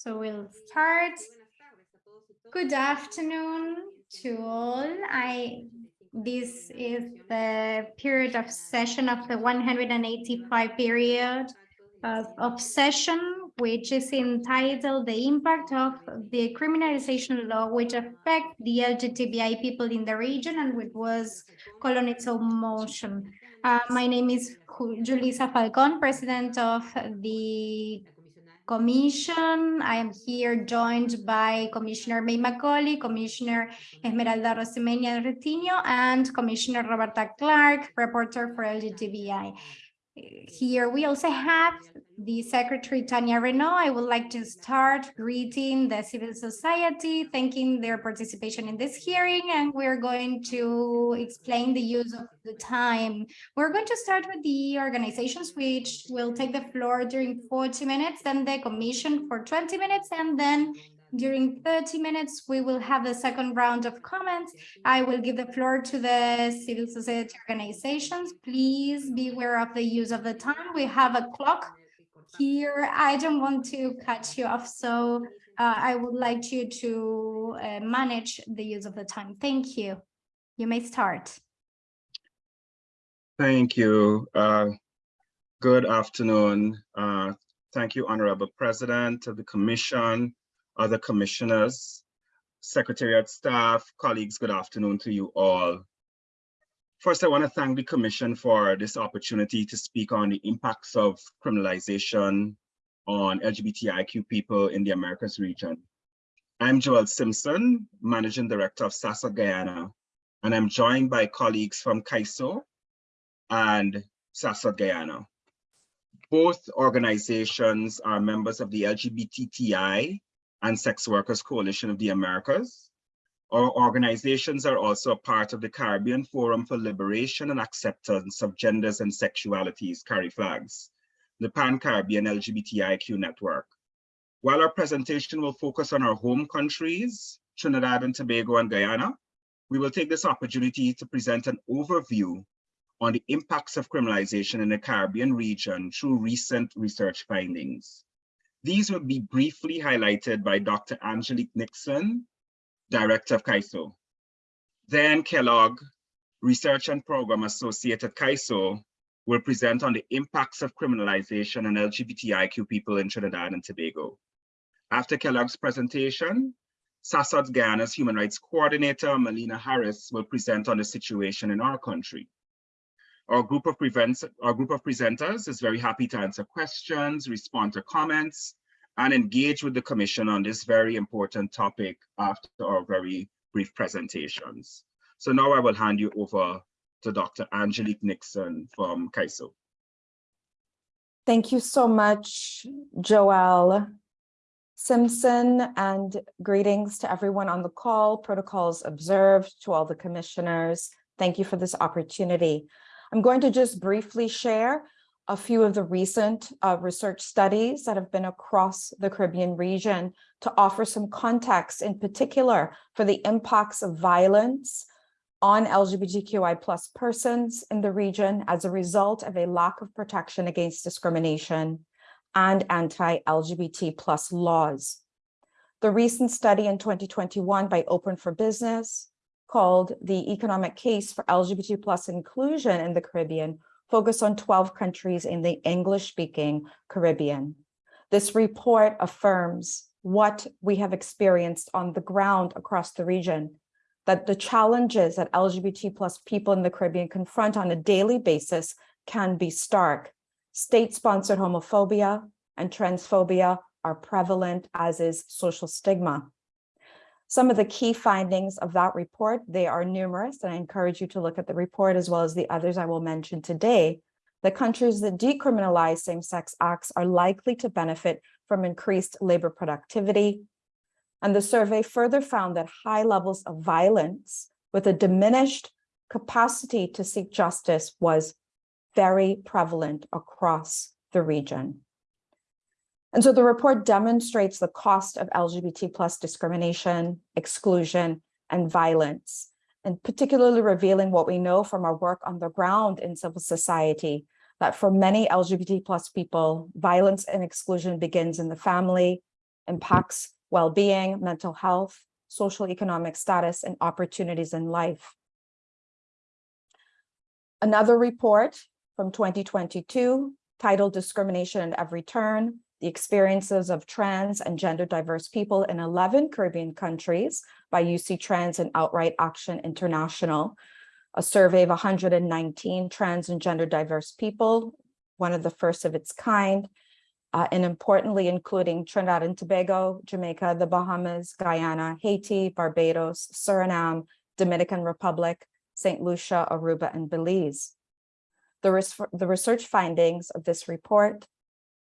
So we'll start. Good afternoon to all. I this is the period of session of the 185 period of, session, which is entitled The Impact of the Criminalization Law, which affect the LGBTI people in the region and which was called on its own motion. Uh, my name is Julissa Falcon, president of the Commission. I am here joined by Commissioner May Macaulay, Commissioner Esmeralda Arosemena Troitiño, and Commissioner Roberta Clarke, reporter for LGTBI. Here we also have the Secretary Tania Reneaum. I would like to start greeting the civil society, thanking their participation in this hearing, and we're going to explain the use of the time. We're going to start with the organizations, which will take the floor during 40 minutes, then the commission for 20 minutes, and then during 30 minutes, we will have the second round of comments. I will give the floor to the civil society organizations. Please be aware of the use of the time. We have a clock here. I don't want to cut you off, so uh, I would like you to uh, manage the use of the time. Thank you. You may start. Thank you. Uh, good afternoon. Uh, thank you, Honorable President of the Commission, other commissioners, secretariat staff, colleagues, good afternoon to you all. First, I want to thank the Commission for this opportunity to speak on the impacts of criminalization on LGBTIQ people in the Americas region. I'm Joel Simpson, Managing Director of SASOD Guyana, and I'm joined by colleagues from CAISO and SASOD Guyana. Both organizations are members of the LGBTI and Sex Workers Coalition of the Americas. Our organizations are also a part of the Caribbean Forum for Liberation and Acceptance of Genders and Sexualities, CariFLAGS, the Pan-Caribbean LGBTIQ network. While our presentation will focus on our home countries, Trinidad and Tobago and Guyana, we will take this opportunity to present an overview on the impacts of criminalization in the Caribbean region through recent research findings. These will be briefly highlighted by Dr. Angelique Nixon, Director of CAISO. Then Kellogg, Research and Program Associate at CAISO, will present on the impacts of criminalization on LGBTIQ people in Trinidad and Tobago. After Kellogg's presentation, SASOD Guyana's Human Rights Coordinator, Melina Harris, will present on the situation in our country. Our group of prevents, our group of presenters is very happy to answer questions, respond to comments, and engage with the commission on this very important topic after our very brief presentations. So now I will hand you over to Dr. Angelique Nixon from CAISO. Thank you so much, Joel Simpson, and greetings to everyone on the call, protocols observed, to all the commissioners. Thank you for this opportunity. I'm going to just briefly share a few of the recent uh, research studies that have been across the Caribbean region to offer some context in particular for the impacts of violence on LGBTQI plus persons in the region as a result of a lack of protection against discrimination and anti-LGBT plus laws. The recent study in 2021 by Open for Business called The Economic Case for LGBT plus Inclusion in the Caribbean focused on 12 countries in the English-speaking Caribbean. This report affirms what we have experienced on the ground across the region, that the challenges that LGBT plus people in the Caribbean confront on a daily basis can be stark. State-sponsored homophobia and transphobia are prevalent, as is social stigma. Some of the key findings of that report, they are numerous, and I encourage you to look at the report as well as the others I will mention today. The countries that decriminalize same-sex acts are likely to benefit from increased labor productivity. And the survey further found that high levels of violence with a diminished capacity to seek justice was very prevalent across the region. And so the report demonstrates the cost of LGBT plus discrimination, exclusion, and violence, and particularly revealing what we know from our work on the ground in civil society, that for many LGBT plus people, violence and exclusion begins in the family, impacts well-being, mental health, social economic status, and opportunities in life. Another report from 2022 titled Discrimination at Every Turn, the experiences of trans and gender diverse people in 11 Caribbean countries by UCTrans and Outright Action International, a survey of 119 trans and gender diverse people, one of the first of its kind, uh, and importantly, including Trinidad and Tobago, Jamaica, the Bahamas, Guyana, Haiti, Barbados, Suriname, Dominican Republic, St. Lucia, Aruba, and Belize. The, res the research findings of this report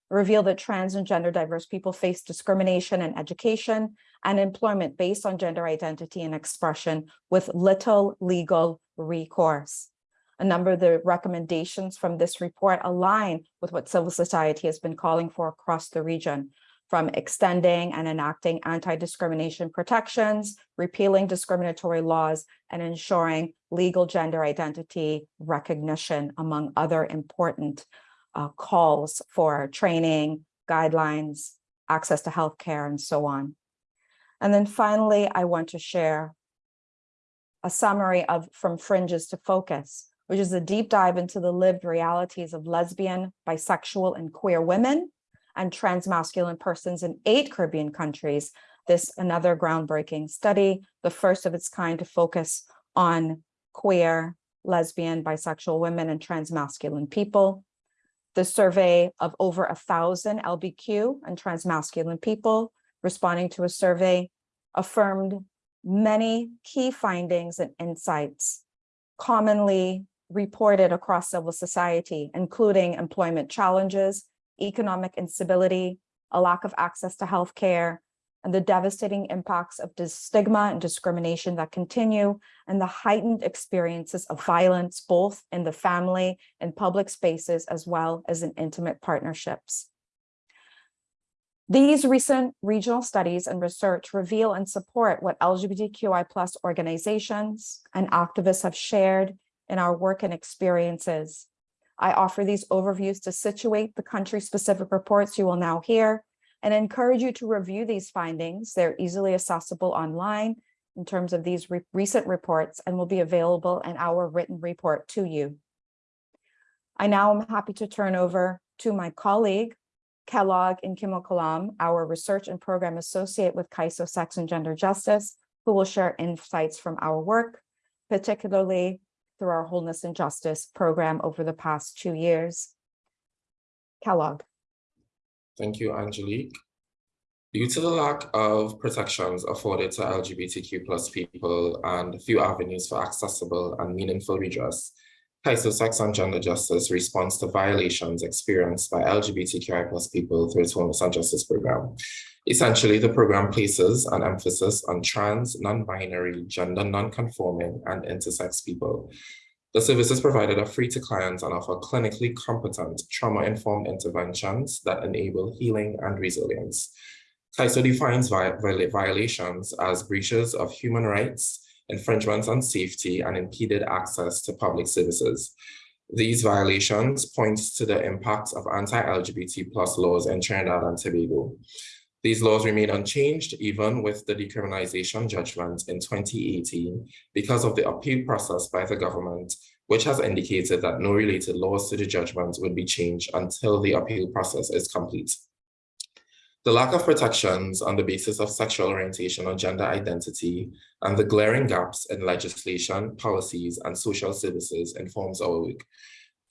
reveal that trans and gender diverse people face discrimination in education and employment based on gender identity and expression with little legal recourse. A number of the recommendations from this report align with what civil society has been calling for across the region, from extending and enacting anti-discrimination protections, repealing discriminatory laws, and ensuring legal gender identity recognition, among other important uh, calls for training, guidelines, access to healthcare, and so on. And then finally, I want to share a summary of From Fringes to Focus, which is a deep dive into the lived realities of lesbian, bisexual, and queer women and transmasculine persons in eight Caribbean countries. This another groundbreaking study, the first of its kind to focus on queer, lesbian, bisexual women and transmasculine people. The survey of over a thousand LBQ and transmasculine people responding to a survey affirmed many key findings and insights commonly reported across civil society, including employment challenges, economic instability, a lack of access to healthcare, and the devastating impacts of stigma and discrimination that continue, and the heightened experiences of violence, both in the family and public spaces, as well as in intimate partnerships. These recent regional studies and research reveal and support what LGBTQI plus organizations and activists have shared in our work and experiences. I offer these overviews to situate the country-specific reports you will now hear and encourage you to review these findings. They're easily accessible online in terms of these re recent reports and will be available in our written report to you. I now am happy to turn over to my colleague, Kellogg Nkimukalam, our research and program associate with CAISO Sex and Gender Justice, who will share insights from our work, particularly through our Wholeness and Justice program over the past two years. Kellogg. Thank you, Angelique. Due to the lack of protections afforded to LGBTQ plus people and few avenues for accessible and meaningful redress, CAISO Sex and Gender Justice responds to violations experienced by LGBTQI plus people through its Wholeness and Justice program. Essentially, the program places an emphasis on trans, non-binary, gender non-conforming, and intersex people. The services provided are free to clients and offer clinically competent, trauma-informed interventions that enable healing and resilience. CAISO defines violations as breaches of human rights, infringements on safety, and impeded access to public services. These violations point to the impact of anti-LGBT plus laws in Trinidad and Tobago. These laws remain unchanged even with the decriminalization judgment in 2018 because of the appeal process by the government, which has indicated that no related laws to the judgment would be changed until the appeal process is complete. The lack of protections on the basis of sexual orientation or gender identity and the glaring gaps in legislation, policies, and social services informs our work.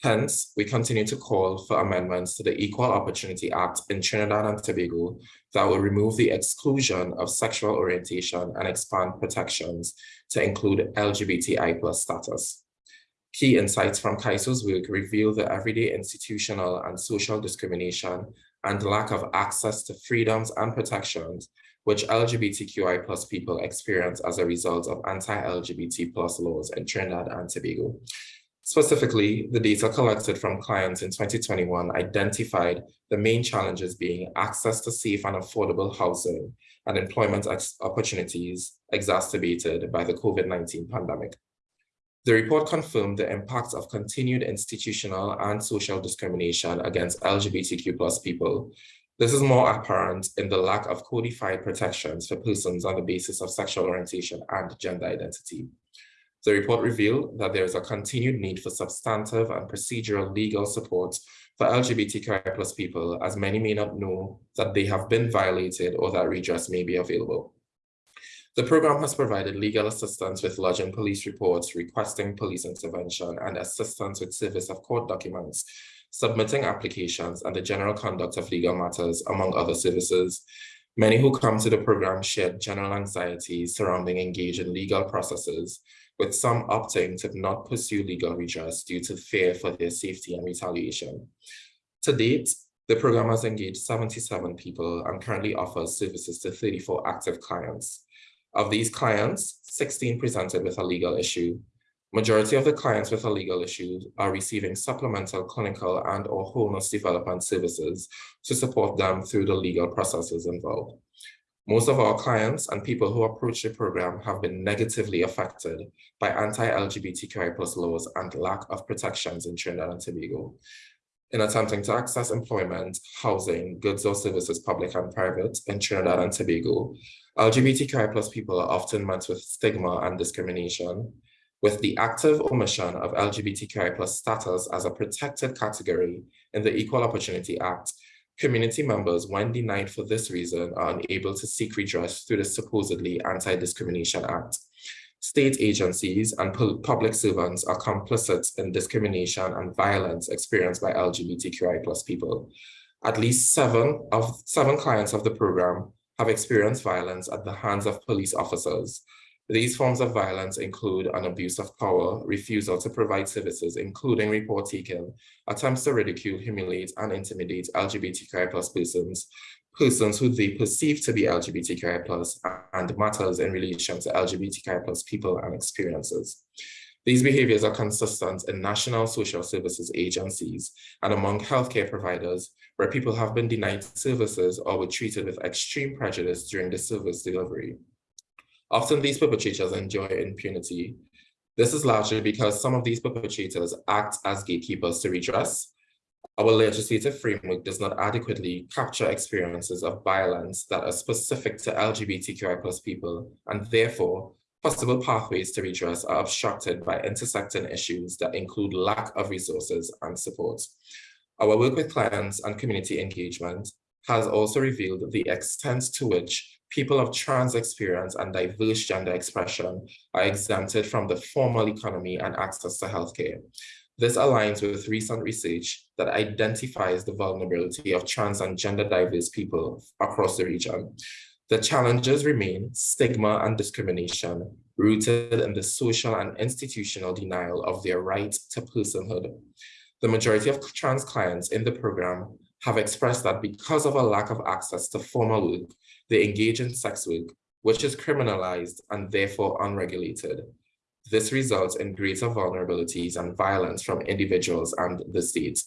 Hence, we continue to call for amendments to the Equal Opportunity Act in Trinidad and Tobago that will remove the exclusion of sexual orientation and expand protections to include LGBTI plus status. Key insights from CAISO's work reveal the everyday institutional and social discrimination and lack of access to freedoms and protections which LGBTQI plus people experience as a result of anti-LGBT plus laws in Trinidad and Tobago. Specifically, the data collected from clients in 2021 identified the main challenges being access to safe and affordable housing and employment opportunities exacerbated by the COVID-19 pandemic. The report confirmed the impacts of continued institutional and social discrimination against LGBTQ plus people, This is more apparent in the lack of codified protections for persons on the basis of sexual orientation and gender identity. The report revealed that there is a continued need for substantive and procedural legal support for LGBTQI plus people, as many may not know that they have been violated or that redress may be available. The program has provided legal assistance with lodging police reports, requesting police intervention, and assistance with service of court documents, submitting applications, and the general conduct of legal matters, among other services. Many who come to the program shared general anxiety surrounding engaging in legal processes, with some opting to not pursue legal redress due to fear for their safety and retaliation. To date, the program has engaged 77 people and currently offers services to 34 active clients. Of these clients, 16 presented with a legal issue. Majority of the clients with a legal issue are receiving supplemental clinical and or wholeness development services to support them through the legal processes involved. Most of our clients and people who approach the program have been negatively affected by anti-LGBTQI plus laws and lack of protections in Trinidad and Tobago. In attempting to access employment, housing, goods or services, public and private, in Trinidad and Tobago, LGBTQI plus people are often met with stigma and discrimination, with the active omission of LGBTQI plus status as a protected category in the Equal Opportunity Act Community members, when denied for this reason, are unable to seek redress through the supposedly Anti-Discrimination Act. State agencies and public servants are complicit in discrimination and violence experienced by LGBTQI plus people. At least seven of seven clients of the program have experienced violence at the hands of police officers, these forms of violence include an abuse of power, refusal to provide services, including report taking, attempts to ridicule, humiliate, and intimidate LGBTQI plus persons, persons who they perceive to be LGBTQI plus, and matters in relation to LGBTQI plus people and experiences. These behaviors are consistent in national social services agencies and among healthcare providers where people have been denied services or were treated with extreme prejudice during the service delivery. Often these perpetrators enjoy impunity. This is largely because some of these perpetrators act as gatekeepers to redress. Our legislative framework does not adequately capture experiences of violence that are specific to LGBTQI plus people, and therefore possible pathways to redress are obstructed by intersecting issues that include lack of resources and support. Our work with clients and community engagement has also revealed the extent to which people of trans experience and diverse gender expression are exempted from the formal economy and access to healthcare. This aligns with recent research that identifies the vulnerability of trans and gender diverse people across the region. The challenges remain stigma and discrimination rooted in the social and institutional denial of their right to personhood. The majority of trans clients in the program have expressed that because of a lack of access to formal work, they engage in sex work, which is criminalized and therefore unregulated. This results in greater vulnerabilities and violence from individuals and the state.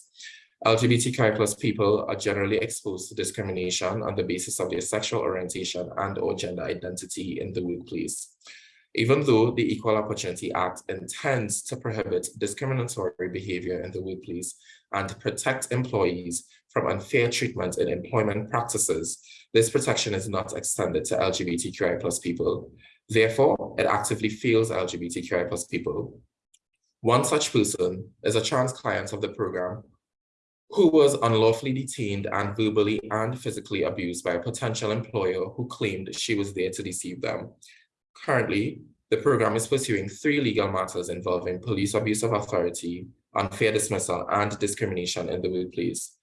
LGBTQI plus people are generally exposed to discrimination on the basis of their sexual orientation and or gender identity in the workplace. Even though the Equal Opportunity Act intends to prohibit discriminatory behavior in the workplace and protect employees from unfair treatment in employment practices, this protection is not extended to LGBTQI plus people. Therefore, it actively fails LGBTQI plus people. One such person is a trans client of the program who was unlawfully detained and verbally and physically abused by a potential employer who claimed she was there to deceive them. Currently, the program is pursuing three legal matters involving police abuse of authority, unfair dismissal, and discrimination in the workplace.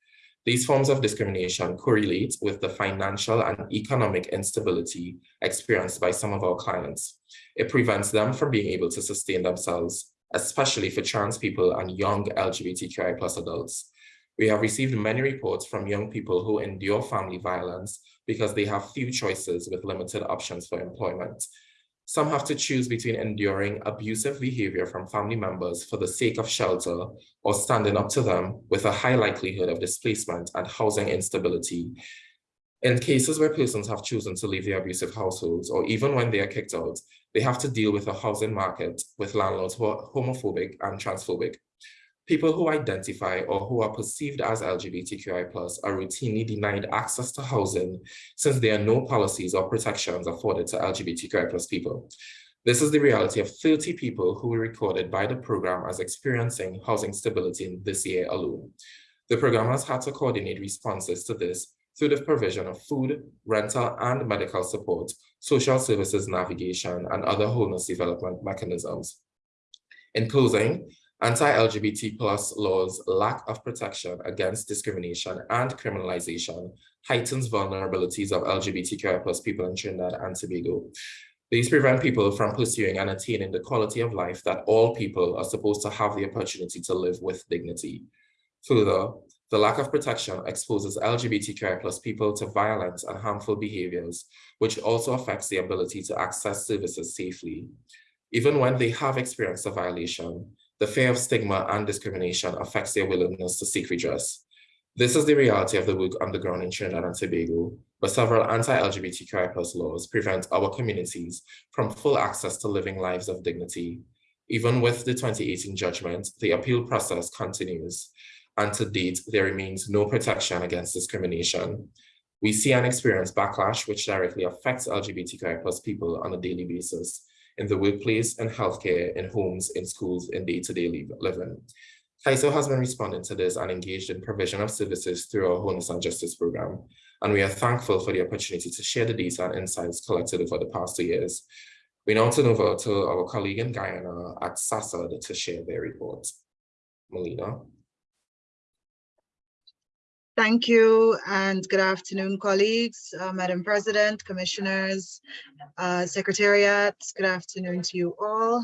These forms of discrimination correlate with the financial and economic instability experienced by some of our clients. It prevents them from being able to sustain themselves, especially for trans people and young LGBTQI plus adults. We have received many reports from young people who endure family violence because they have few choices with limited options for employment, some have to choose between enduring abusive behavior from family members for the sake of shelter or standing up to them with a high likelihood of displacement and housing instability. In cases where persons have chosen to leave their abusive households or even when they are kicked out, they have to deal with a housing market with landlords who are homophobic and transphobic. People who identify or who are perceived as LGBTQI plus are routinely denied access to housing since there are no policies or protections afforded to LGBTQI plus people. This is the reality of 30 people who were recorded by the program as experiencing housing stability in this year alone. The program has had to coordinate responses to this through the provision of food, rental and medical support, social services navigation, and other wholeness development mechanisms. In closing, anti-LGBT plus laws lack of protection against discrimination and criminalization heightens vulnerabilities of LGBTQI plus people in Trinidad and Tobago. These prevent people from pursuing and attaining the quality of life that all people are supposed to have the opportunity to live with dignity. Further, the lack of protection exposes LGBTQI plus people to violence and harmful behaviors, which also affects the ability to access services safely. Even when they have experienced a violation, the fear of stigma and discrimination affects their willingness to seek redress. This is the reality of the work on the ground in Trinidad and Tobago, where several anti-LGBTQI plus laws prevent our communities from full access to living lives of dignity. Even with the 2018 judgment, the appeal process continues, and to date, there remains no protection against discrimination. We see and experience backlash which directly affects LGBTQI plus people on a daily basis in the workplace and healthcare, in homes, in schools, in day-to-day -day living. CAISO has been responding to this and engaged in provision of services through our Wholeness and Justice program, and we are thankful for the opportunity to share the data and insights collected over the past two years. We now turn over to our colleague in Guyana at SASOD to share their report. Melina. Thank you and good afternoon, colleagues, uh, Madam President, Commissioners, uh, Secretariat, good afternoon to you all.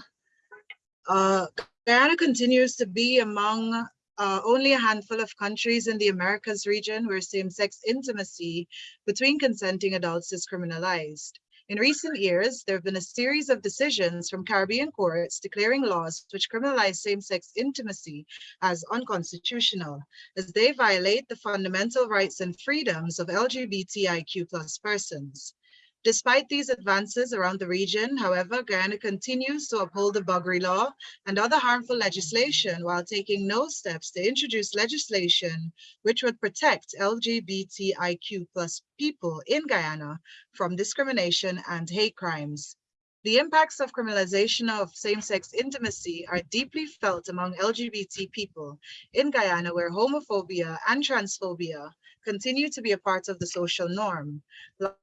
Uh, Guyana continues to be among uh, only a handful of countries in the Americas region where same-sex intimacy between consenting adults is criminalized. In recent years, there have been a series of decisions from Caribbean courts declaring laws which criminalize same-sex intimacy as unconstitutional, as they violate the fundamental rights and freedoms of LGBTIQ plus persons. Despite these advances around the region, however, Guyana continues to uphold the Buggery Law and other harmful legislation while taking no steps to introduce legislation which would protect LGBTIQ plus people in Guyana from discrimination and hate crimes. The impacts of criminalization of same-sex intimacy are deeply felt among LGBT people in Guyana where homophobia and transphobia continue to be a part of the social norm,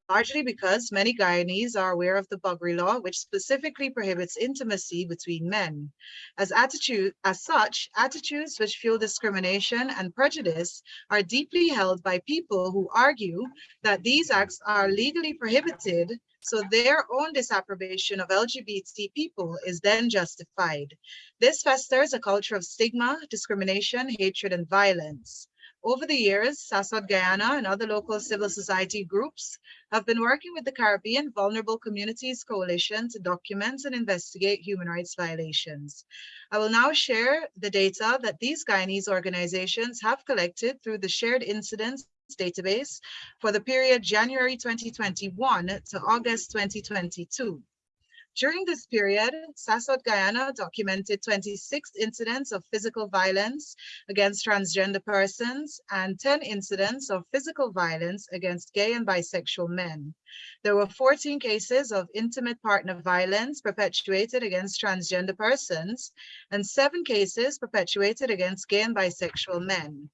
largely because many Guyanese are aware of the Buggery Law, which specifically prohibits intimacy between men. As, attitude, as such, attitudes which fuel discrimination and prejudice are deeply held by people who argue that these acts are legally prohibited so their own disapprobation of LGBT people is then justified. This festers a culture of stigma, discrimination, hatred, and violence. Over the years, SASOD Guyana and other local civil society groups have been working with the Caribbean Vulnerable Communities Coalition to document and investigate human rights violations. I will now share the data that these Guyanese organizations have collected through the Shared Incidents database for the period January 2021 to August 2022. During this period, SASOD Guyana documented 26 incidents of physical violence against transgender persons and 10 incidents of physical violence against gay and bisexual men. There were 14 cases of intimate partner violence perpetuated against transgender persons and seven cases perpetuated against gay and bisexual men.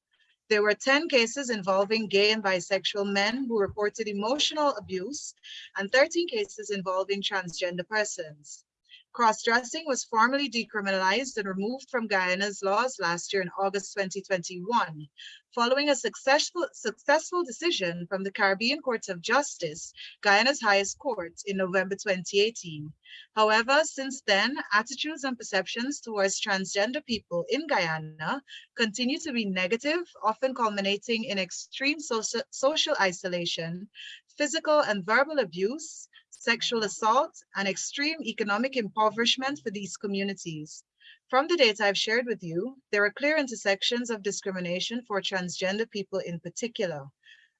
There were 10 cases involving gay and bisexual men who reported emotional abuse and 13 cases involving transgender persons. Cross-dressing was formally decriminalized and removed from Guyana's laws last year in August 2021, following a successful, successful decision from the Caribbean Courts of Justice, Guyana's highest court, in November 2018. However, since then, attitudes and perceptions towards transgender people in Guyana continue to be negative, often culminating in extreme social, social isolation, physical and verbal abuse, sexual assault, and extreme economic impoverishment for these communities. From the data I've shared with you, there are clear intersections of discrimination for transgender people in particular.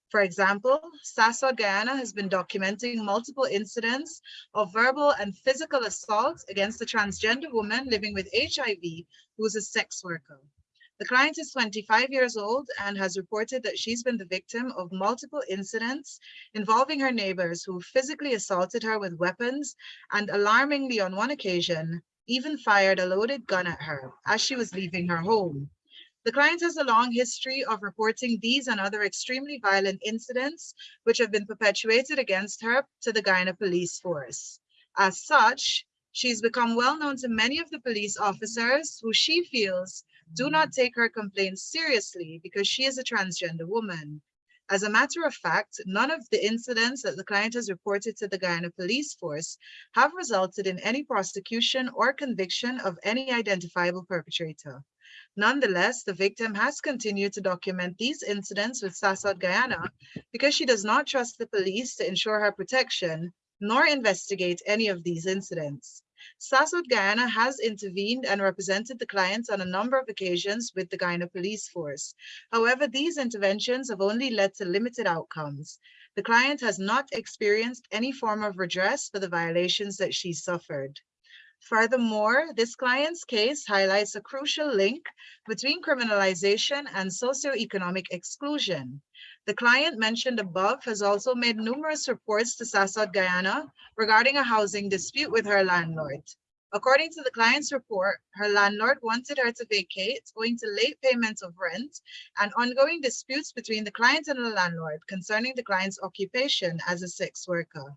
For example, SASOD Guyana has been documenting multiple incidents of verbal and physical assault against a transgender woman living with HIV who is a sex worker. The client is 25 years old and has reported that she's been the victim of multiple incidents involving her neighbors who physically assaulted her with weapons and alarmingly on one occasion, even fired a loaded gun at her as she was leaving her home. The client has a long history of reporting these and other extremely violent incidents which have been perpetuated against her to the Guyana Police Force. As such, she's become well known to many of the police officers who she feels do not take her complaints seriously because she is a transgender woman. As a matter of fact, none of the incidents that the client has reported to the Guyana Police Force have resulted in any prosecution or conviction of any identifiable perpetrator. Nonetheless, the victim has continued to document these incidents with SASOD Guyana because she does not trust the police to ensure her protection nor investigate any of these incidents. SASOD Guyana has intervened and represented the clients on a number of occasions with the Guyana Police Force. However, these interventions have only led to limited outcomes. The client has not experienced any form of redress for the violations that she suffered. Furthermore, this client's case highlights a crucial link between criminalization and socioeconomic exclusion. The client mentioned above has also made numerous reports to SASOD Guyana regarding a housing dispute with her landlord. According to the client's report, her landlord wanted her to vacate owing to late payments of rent and ongoing disputes between the client and the landlord concerning the client's occupation as a sex worker.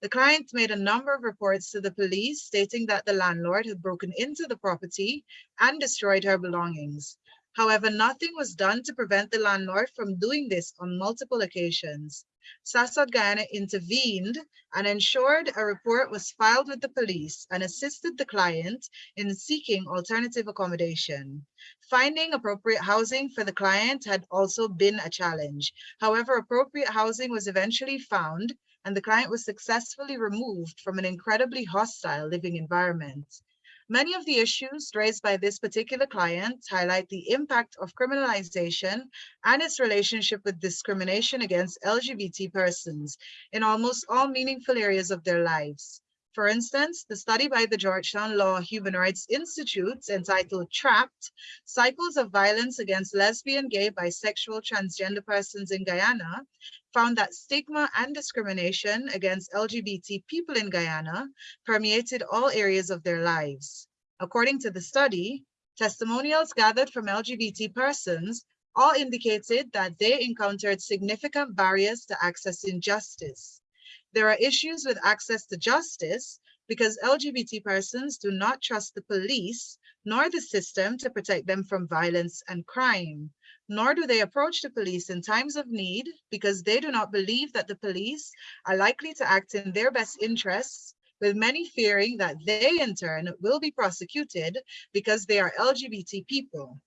The client made a number of reports to the police stating that the landlord had broken into the property and destroyed her belongings. However, nothing was done to prevent the landlord from doing this on multiple occasions. SASOD Guyana intervened and ensured a report was filed with the police and assisted the client in seeking alternative accommodation. Finding appropriate housing for the client had also been a challenge. However, appropriate housing was eventually found and the client was successfully removed from an incredibly hostile living environment. Many of the issues raised by this particular client highlight the impact of criminalization and its relationship with discrimination against LGBT persons in almost all meaningful areas of their lives. For instance, the study by the Georgetown Law Human Rights Institute entitled Trapped, Cycles of Violence Against Lesbian, Gay, Bisexual, Transgender Persons in Guyana, found that stigma and discrimination against LGBT people in Guyana permeated all areas of their lives. According to the study, testimonials gathered from LGBT persons all indicated that they encountered significant barriers to accessing justice. There are issues with access to justice because LGBT persons do not trust the police nor the system to protect them from violence and crime nor do they approach the police in times of need because they do not believe that the police are likely to act in their best interests, with many fearing that they in turn will be prosecuted because they are LGBT people.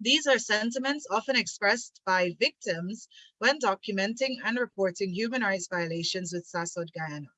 These are sentiments often expressed by victims when documenting and reporting human rights violations with SASOD Guyana.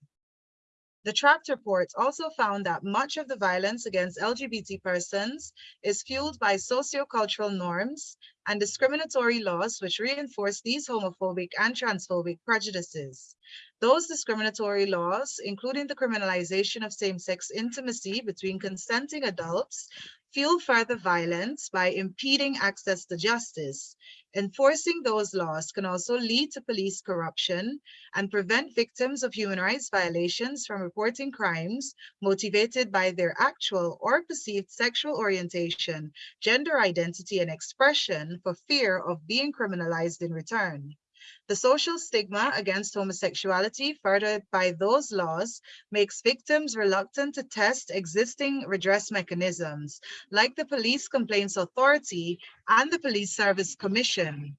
The Trapped report also found that much of the violence against LGBT persons is fueled by sociocultural norms and discriminatory laws which reinforce these homophobic and transphobic prejudices. Those discriminatory laws, including the criminalization of same-sex intimacy between consenting adults, fuel further violence by impeding access to justice. Enforcing those laws can also lead to police corruption and prevent victims of human rights violations from reporting crimes motivated by their actual or perceived sexual orientation, gender identity, and expression for fear of being criminalized in return. The social stigma against homosexuality furthered by those laws makes victims reluctant to test existing redress mechanisms, like the Police Complaints Authority and the Police Service Commission.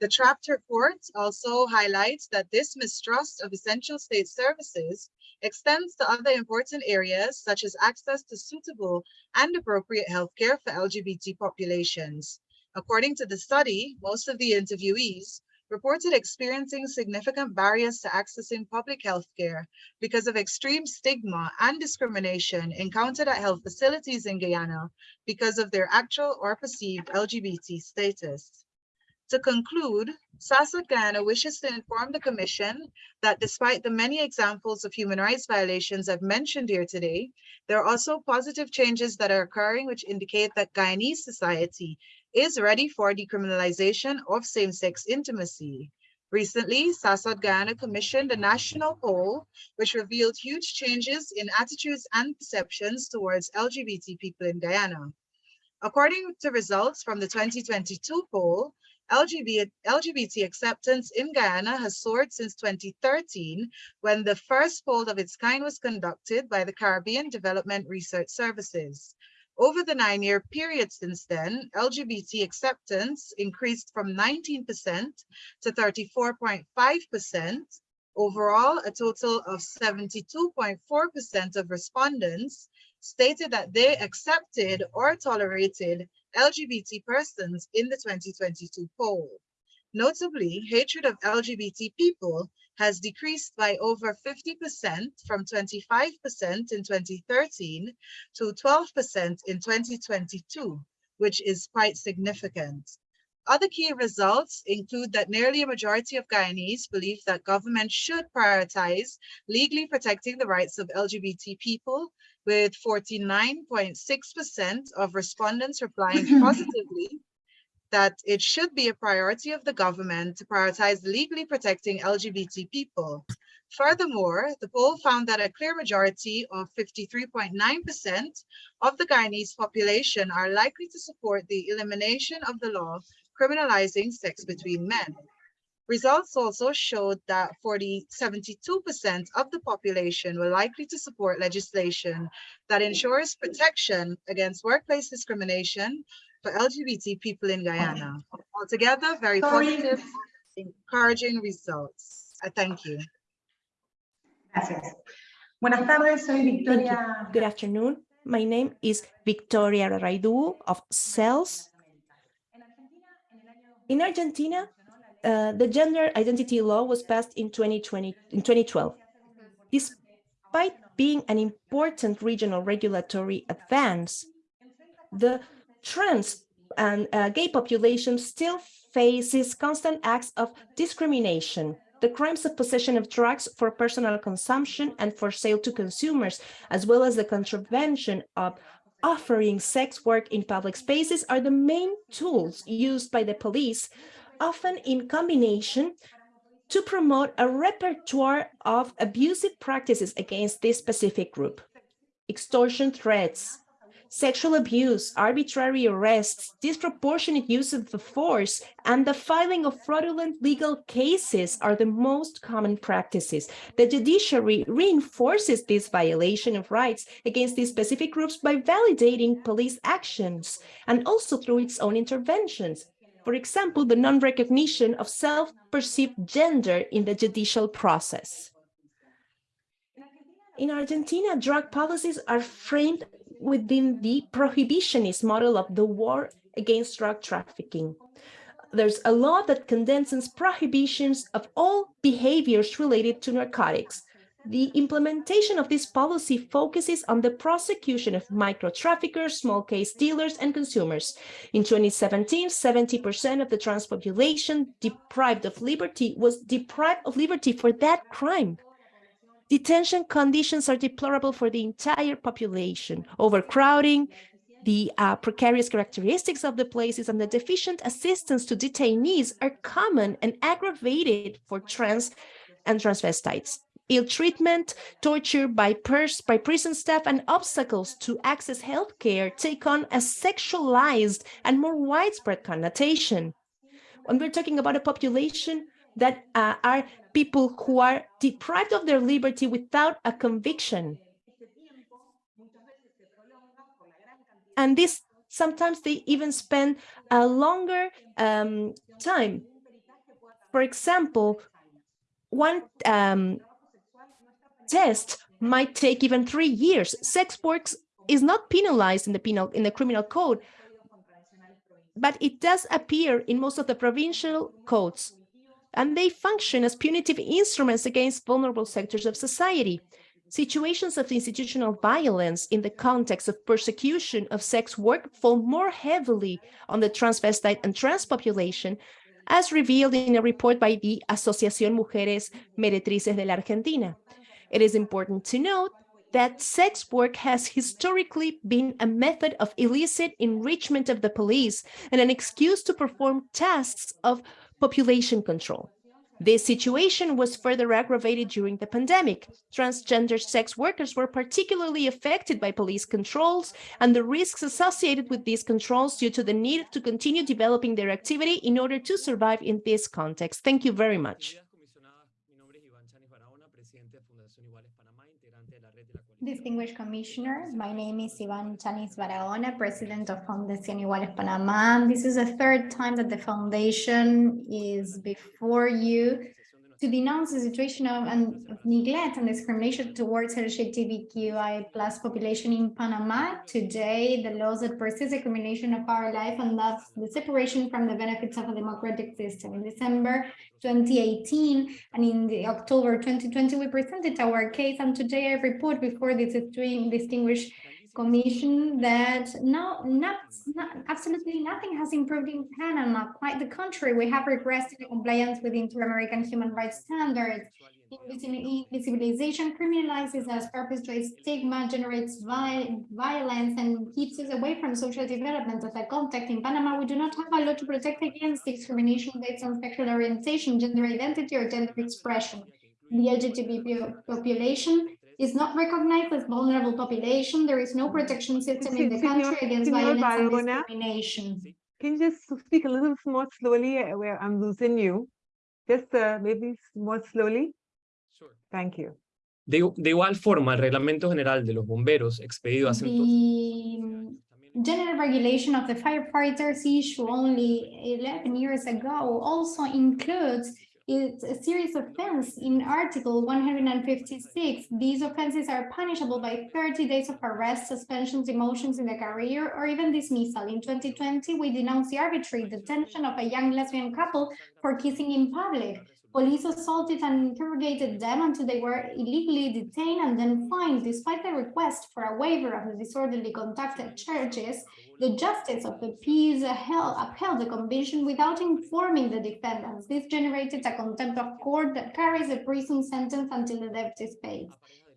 The trapped report also highlights that this mistrust of essential state services extends to other important areas such as access to suitable and appropriate healthcare for LGBT populations. According to the study, most of the interviewees reported experiencing significant barriers to accessing public health care because of extreme stigma and discrimination encountered at health facilities in Guyana because of their actual or perceived LGBT status. To conclude, SASOD Guyana wishes to inform the Commission that despite the many examples of human rights violations I've mentioned here today, there are also positive changes that are occurring which indicate that Guyanese society is ready for decriminalization of same-sex intimacy. Recently, SASOD Guyana commissioned a national poll which revealed huge changes in attitudes and perceptions towards LGBT people in Guyana. According to results from the 2022 poll, LGBT, LGBT acceptance in Guyana has soared since 2013, when the first poll of its kind was conducted by the Caribbean Development Research Services. Over the nine-year period since then, LGBT acceptance increased from 19% to 34.5%. Overall, a total of 72.4% of respondents stated that they accepted or tolerated LGBT persons in the 2022 poll. Notably, hatred of LGBT people has decreased by over 50% from 25% in 2013 to 12% in 2022, which is quite significant. Other key results include that nearly a majority of Guyanese believe that government should prioritize legally protecting the rights of LGBT people, with 49.6% of respondents replying positively that it should be a priority of the government to prioritize legally protecting LGBT people. Furthermore, the poll found that a clear majority of 53.9% of the Guyanese population are likely to support the elimination of the law criminalizing sex between men. Results also showed that 40, 72% of the population were likely to support legislation that ensures protection against workplace discrimination for LGBT people in Guyana. Altogether, very positive, encouraging results. I thank you. Gracias. Buenas tardes, soy Victoria. Good afternoon. My name is Victoria Raidu of CELS. In Argentina, uh, the gender identity law was passed in 2020, in 2012. Despite being an important regional regulatory advance, the trans and uh, gay population still faces constant acts of discrimination. The crimes of possession of drugs for personal consumption and for sale to consumers, as well as the contravention of offering sex work in public spaces are the main tools used by the police, often in combination to promote a repertoire of abusive practices against this specific group. Extortion threats, sexual abuse, arbitrary arrests, disproportionate use of the force, and the filing of fraudulent legal cases are the most common practices. The judiciary reinforces this violation of rights against these specific groups by validating police actions and also through its own interventions. For example, the non-recognition of self-perceived gender in the judicial process. In Argentina, drug policies are framed within the prohibitionist model of the war against drug trafficking. There's a law that condenses prohibitions of all behaviors related to narcotics. The implementation of this policy focuses on the prosecution of micro traffickers, small case dealers, and consumers. In 2017, 70% of the trans population deprived of liberty was deprived of liberty for that crime. Detention conditions are deplorable for the entire population. Overcrowding, the uh, precarious characteristics of the places and the deficient assistance to detainees are common and aggravated for trans and transvestites. Ill treatment, torture by, by prison staff, and obstacles to access healthcare take on a sexualized and more widespread connotation. When we're talking about a population that uh, are people who are deprived of their liberty without a conviction. And this sometimes they even spend a longer um, time. For example, one um, test might take even three years. Sex work is not penalized in the penal in the criminal code, but it does appear in most of the provincial codes and they function as punitive instruments against vulnerable sectors of society. Situations of institutional violence in the context of persecution of sex work fall more heavily on the transvestite and trans population, as revealed in a report by the Asociación Mujeres Meretrices de la Argentina. It is important to note that sex work has historically been a method of illicit enrichment of the police and an excuse to perform tasks of population control. This situation was further aggravated during the pandemic. Transgender sex workers were particularly affected by police controls and the risks associated with these controls due to the need to continue developing their activity in order to survive in this context. Thank you very much. Distinguished Commissioner, my name is Ivan Chanis Barahona, President of Fundación Iguales Panamá. This is the third time that the foundation is before you to denounce the situation of, of neglect and discrimination towards LGBTQI plus population in Panama. Today, the laws that persist discrimination of our life and thus the separation from the benefits of a democratic system. In December 2018 and in October 2020, we presented our case and today I report before this distinguished commission that no, not, not, absolutely nothing has improved in Panama. Quite the contrary, we have regressed in compliance with inter-American human rights standards. Invisibilization criminalizes us, perpetuates stigma, generates violence, and keeps us away from social development. As a context, in Panama, we do not have a law to protect against discrimination based on sexual orientation, gender identity, or gender expression. The LGBT population is not recognized as vulnerable population. There is no protection system in the country against violence and discrimination. Can you just speak a little more slowly uh, where I'm losing you? Just uh, maybe more slowly. Sure. Thank you. De, de igual forma, el Reglamento General de los Bomberos, expedido hace The general regulation of the firefighters issue only 11 years ago also includes it's a serious offense in Article 156. These offenses are punishable by 30 days of arrest, suspension, demotions in the career, or even dismissal. In 2020, we denounced the arbitrary detention of a young lesbian couple for kissing in public. Police assaulted and interrogated them until they were illegally detained and then fined. Despite the request for a waiver of the disorderly conduct at churches, the justice of the peace upheld, upheld the conviction without informing the defendants. This generated a contempt of court that carries a prison sentence until the debt is paid.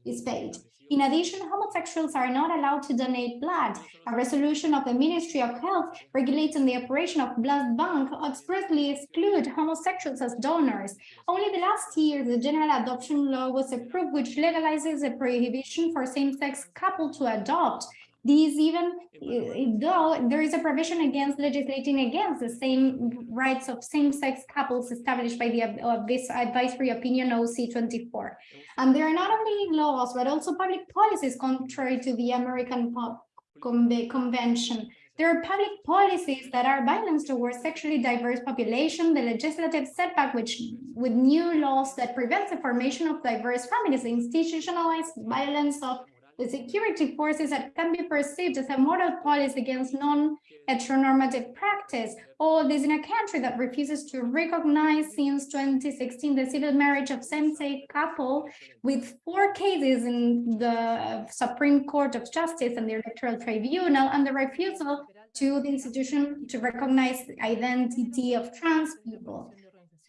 Is paid. In addition, homosexuals are not allowed to donate blood. A resolution of the Ministry of Health regulating the operation of blood bank expressly exclude homosexuals as donors. Only the last year, the general adoption law was approved, which legalizes the prohibition for same-sex couple to adopt. These even, eh, though there is a provision against legislating against the same rights of same-sex couples established by the this advisory opinion OC24. And there are not only laws, but also public policies contrary to the American Convention. There are public policies that are violence towards sexually diverse population, the legislative setback which with new laws that prevents the formation of diverse families, institutionalized violence of the security forces that can be perceived as a moral policy against non-heteronormative practice. All this in a country that refuses to recognize since 2016 the civil marriage of same-sex couple with four cases in the Supreme Court of Justice and the Electoral Tribunal and the refusal to the institution to recognize the identity of trans people.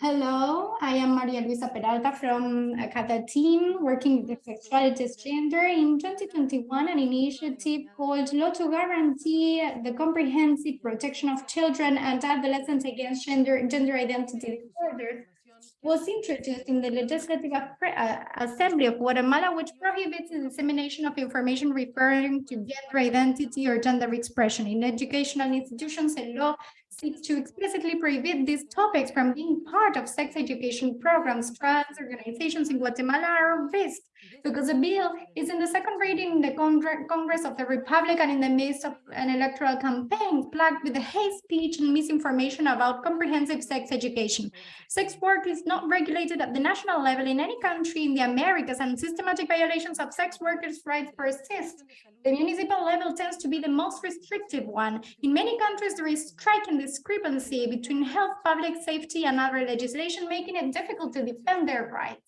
Hello, I am Maria Luisa Peralta from Akahatá team working with the sexualities gender. In 2021, an initiative called Law to Guarantee the Comprehensive Protection of Children and Adolescents Against Gender, gender Identity Disorders was introduced in the Legislative uh, Assembly of Guatemala, which prohibits the dissemination of information referring to gender identity or gender expression in educational institutions. A law seeks to explicitly prohibit these topics from being part of sex education programs. Trans organizations in Guatemala are risk because the bill is in the second reading in the Congress of the Republic and in the midst of an electoral campaign plagued with the hate speech and misinformation about comprehensive sex education. Sex work is not regulated at the national level in any country in the Americas and systematic violations of sex workers' rights persist. The municipal level tends to be the most restrictive one. In many countries, there is striking discrepancy between health, public safety, and other legislation, making it difficult to defend their rights.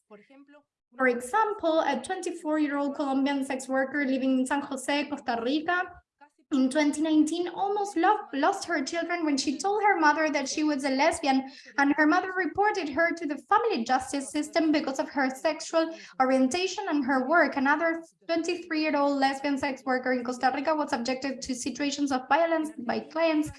For example, a 24-year-old Colombian sex worker living in San Jose, Costa Rica, in 2019 almost lo lost her children when she told her mother that she was a lesbian and her mother reported her to the family justice system because of her sexual orientation and her work. Another 23-year-old lesbian sex worker in Costa Rica was subjected to situations of violence by clients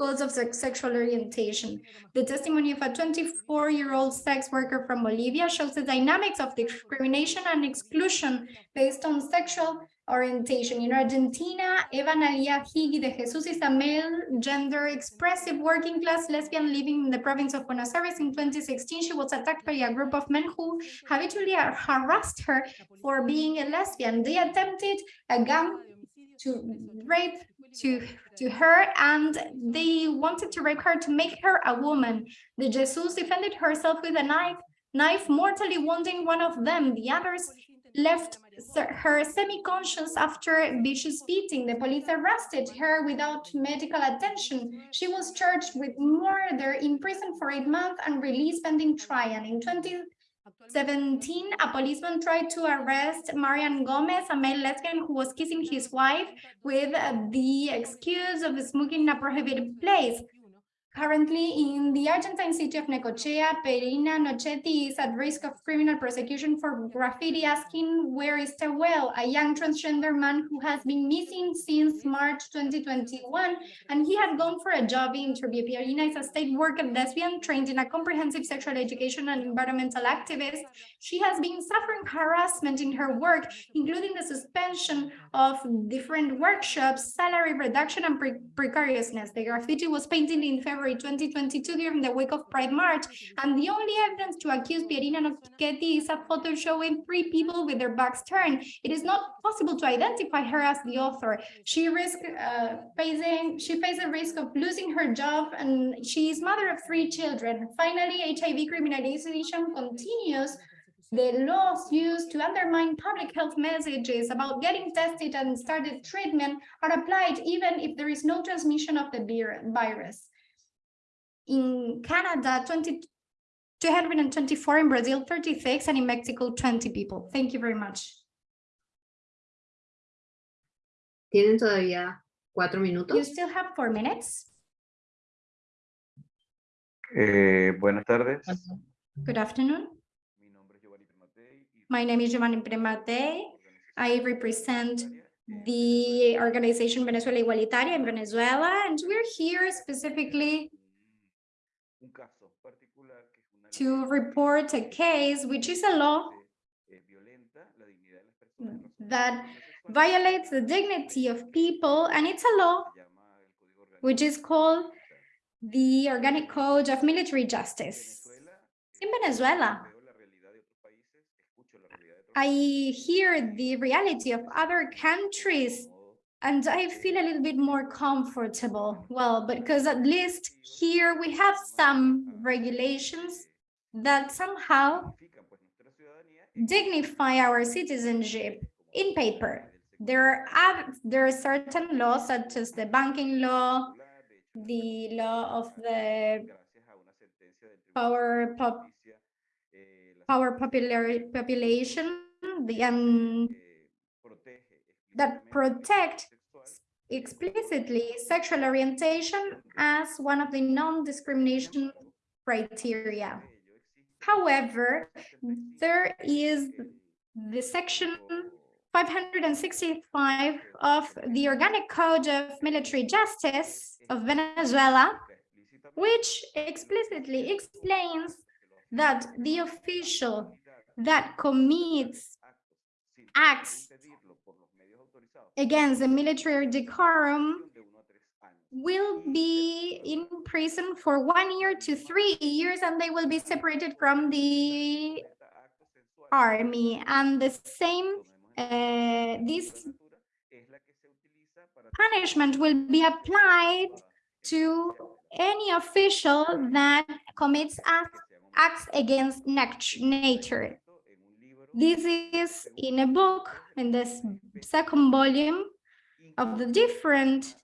because of sex sexual orientation. The testimony of a 24-year-old sex worker from Bolivia shows the dynamics of discrimination and exclusion based on sexual orientation. In Argentina, Eva Analia Higui de Jesus is a male, gender expressive working class lesbian living in the province of Buenos Aires. In 2016, she was attacked by a group of men who habitually harassed her for being a lesbian. They attempted a to rape to to her and they wanted to rape her to make her a woman. De Jesus defended herself with a knife, knife mortally wounding one of them. The others left her semi-conscious after vicious beating. The police arrested her without medical attention. She was charged with murder, imprisoned for eight months, and released pending trial. In 2017, a policeman tried to arrest Marian Gomez, a male lesbian who was kissing his wife with the excuse of smoking in a prohibited place. Currently, in the Argentine city of Necochea, Pierina Nochetti is at risk of criminal prosecution for graffiti asking, where is Tehuel, a young transgender man who has been missing since March 2021, and he had gone for a job interview. Pierina is a state worker lesbian trained in a comprehensive sexual education and environmental activist. She has been suffering harassment in her work, including the suspension of different workshops, salary reduction, and pre precariousness. The graffiti was painted in February 2022 during the week of Pride March, and the only evidence to accuse Pierina Nochetti is a photo showing three people with their backs turned. It is not possible to identify her as the author. She risk uh, facing she faces a risk of losing her job, and she is mother of three children. Finally, HIV criminalization continues the laws used to undermine public health messages about getting tested and started treatment are applied even if there is no transmission of the virus. In Canada, 20, 224, in Brazil, 36, and in Mexico, 20 people. Thank you very much. Tienen todavía cuatro You still have four minutes. Eh, buenas tardes. Good afternoon. My name is Giovanni Piermattei. I represent the organization Venezuela Igualitaria in Venezuela, and we're here specifically to report a case, which is a law that violates the dignity of people, and it's a law which is called the Organic Code of Military Justice. In Venezuela, I hear the reality of other countries and I feel a little bit more comfortable. Well, because at least here we have some regulations that somehow dignify our citizenship in paper. There are there are certain laws such as the banking law, the law of the power pop, power popular population, the um, that protect explicitly sexual orientation as one of the non-discrimination criteria. However, there is the section 565 of the Organic Code of Military Justice of Venezuela, which explicitly explains that the official that commits acts against the military decorum will be in prison for one year to three years and they will be separated from the army. And the same uh, this punishment will be applied to any official that commits acts against nature this is in a book in this second volume of the different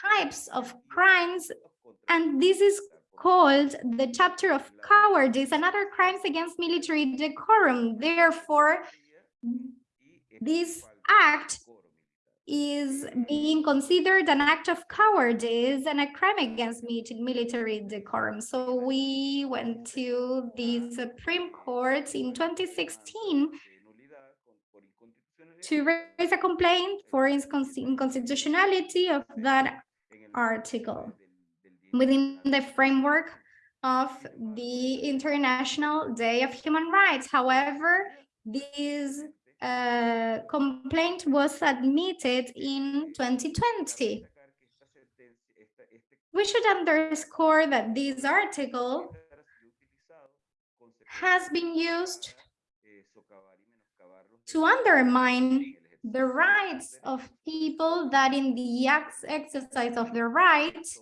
types of crimes and this is called the chapter of cowardice and other crimes against military decorum. Therefore this act is being considered an act of cowardice and a crime against mili- military decorum. So we went to the Supreme Court in 2016 to raise a complaint for inconstitutionality of that article within the framework of the International Day of Human Rights. However, this uh, complaint was admitted in 2020. We should underscore that this article has been used to undermine the rights of people that in the ex- exercise of their rights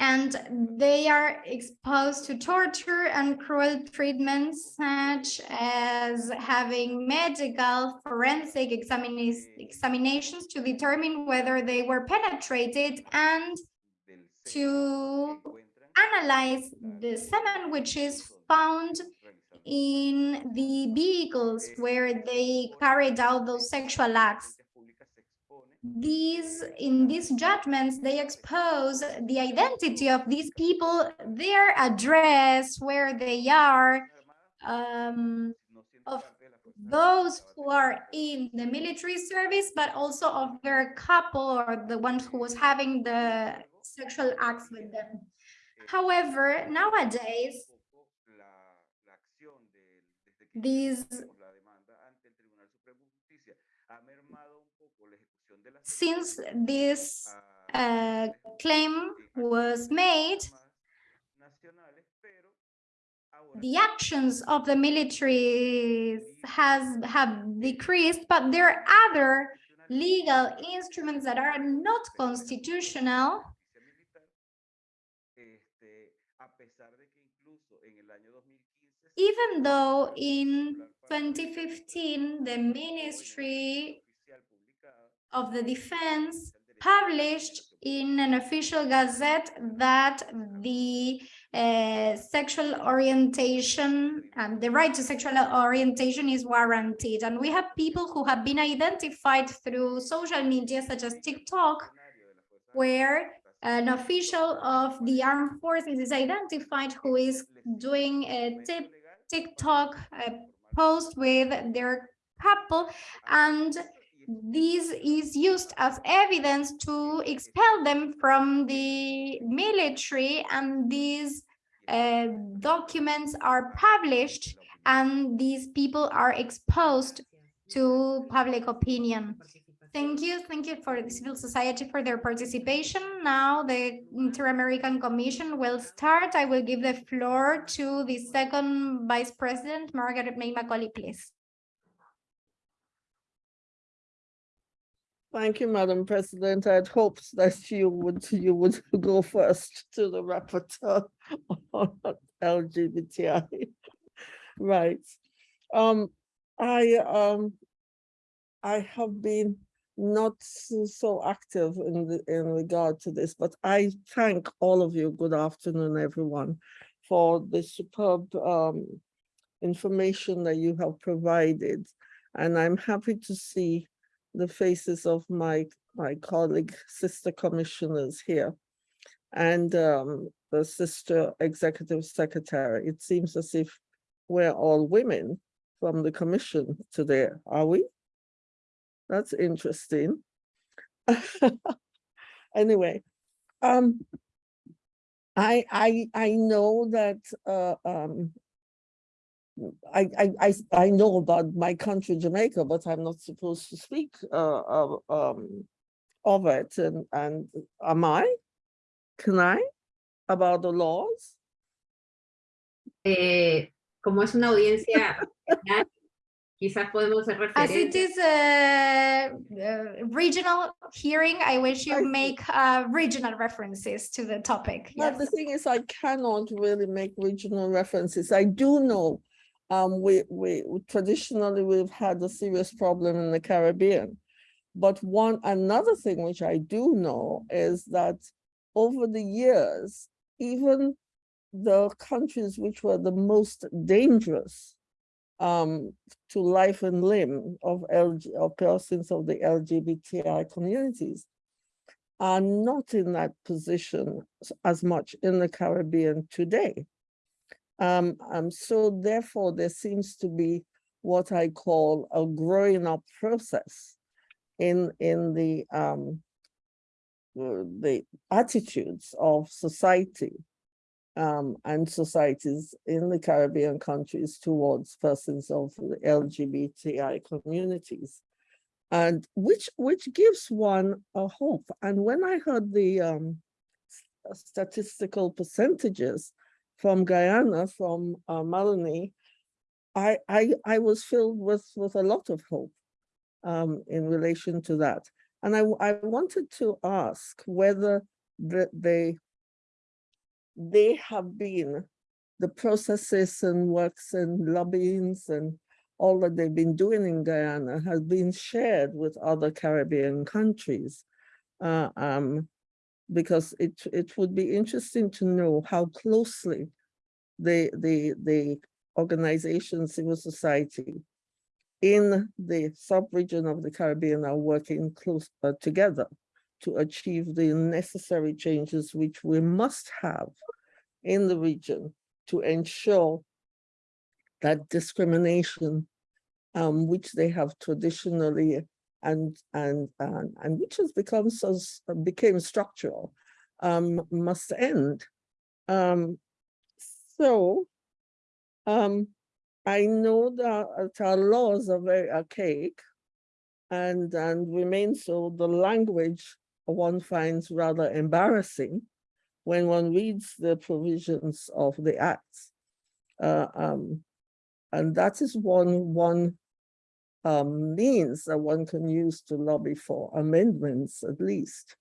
and they are exposed to torture and cruel treatments such as having medical forensic examina- examinations to determine whether they were penetrated and to analyze the semen which is found in the vehicles where they carried out those sexual acts these in these judgments they expose the identity of these people their address where they are um, of those who are in the military service but also of their couple or the one who was having the sexual acts with them. However nowadays these since this uh, claim was made, the actions of the military has have decreased, but there are other legal instruments that are not constitutional. Even though in 2015, the Ministry of the Defense published in an official gazette that the uh, sexual orientation and the right to sexual orientation is warranted. And we have people who have been identified through social media such as TikTok, where an official of the armed forces is identified who is doing a TikTok uh, post with their couple and this is used as evidence to expel them from the military and these uh, documents are published and these people are exposed to public opinion. Thank you. Thank you for the civil society for their participation. Now the Inter-American Commission will start. I will give the floor to the second Vice President, Margaret May Macaulay, please. Thank you, Madam President. I had hoped that you would, you would go first to the rapporteur on LGBTI. Right. Um, I, um, I have been not so- active in the, in regard to this, but I thank all of you. Good afternoon, everyone, for the superb, um, information that you have provided. And I'm happy to see the faces of my, my colleague, sister commissioners here. And um, the sister executive secretary. It seems as if we're all women from the commission today, are we? That's interesting. Anyway, um, I, I, I know that, uh, um, I, I, I, I know about my country, Jamaica, but I'm not supposed to speak, uh, of, um, of it, and, and am I? Can I? About the laws? Eh, como es una audiencia, nacional, quizás podemos hacer As it referencia. is a uh, regional hearing, I wish you see. make uh, regional references to the topic. But the thing is, I cannot really make regional references. I do know, um, we, we traditionally, we've had a serious problem in the Caribbean. But one, another thing which I do know is that over the years, even the countries which were the most dangerous um, to life and limb of LG, of persons of the LGBTI communities are not in that position as much in the Caribbean today. Um, um, so therefore, there seems to be what I call a growing up process in, in the, um, uh, the attitudes of society um, and societies in the Caribbean countries towards persons of the LGBTI communities. And which, which gives one a hope. And when I heard the um, statistical percentages from Guyana, from uh, Melanie, I, I, I was filled with, with a lot of hope um, in relation to that. And I, I wanted to ask whether the, they, they have been, the processes and works and lobbyings and all that they've been doing in Guyana has been shared with other Caribbean countries. Uh, um, because it, it would be interesting to know how closely the, the, the organization, civil society in the sub-region of the Caribbean are working close uh, together to achieve the necessary changes which we must have in the region to ensure that discrimination, um, which they have traditionally and and and, and which has become so became structural, um, must end. Um, so, um, I know that our laws are very archaic and, and remain so. The language one finds rather embarrassing when one reads the provisions of the acts. Uh, um, and that is one, one um, means that one can use to lobby for amendments, at least,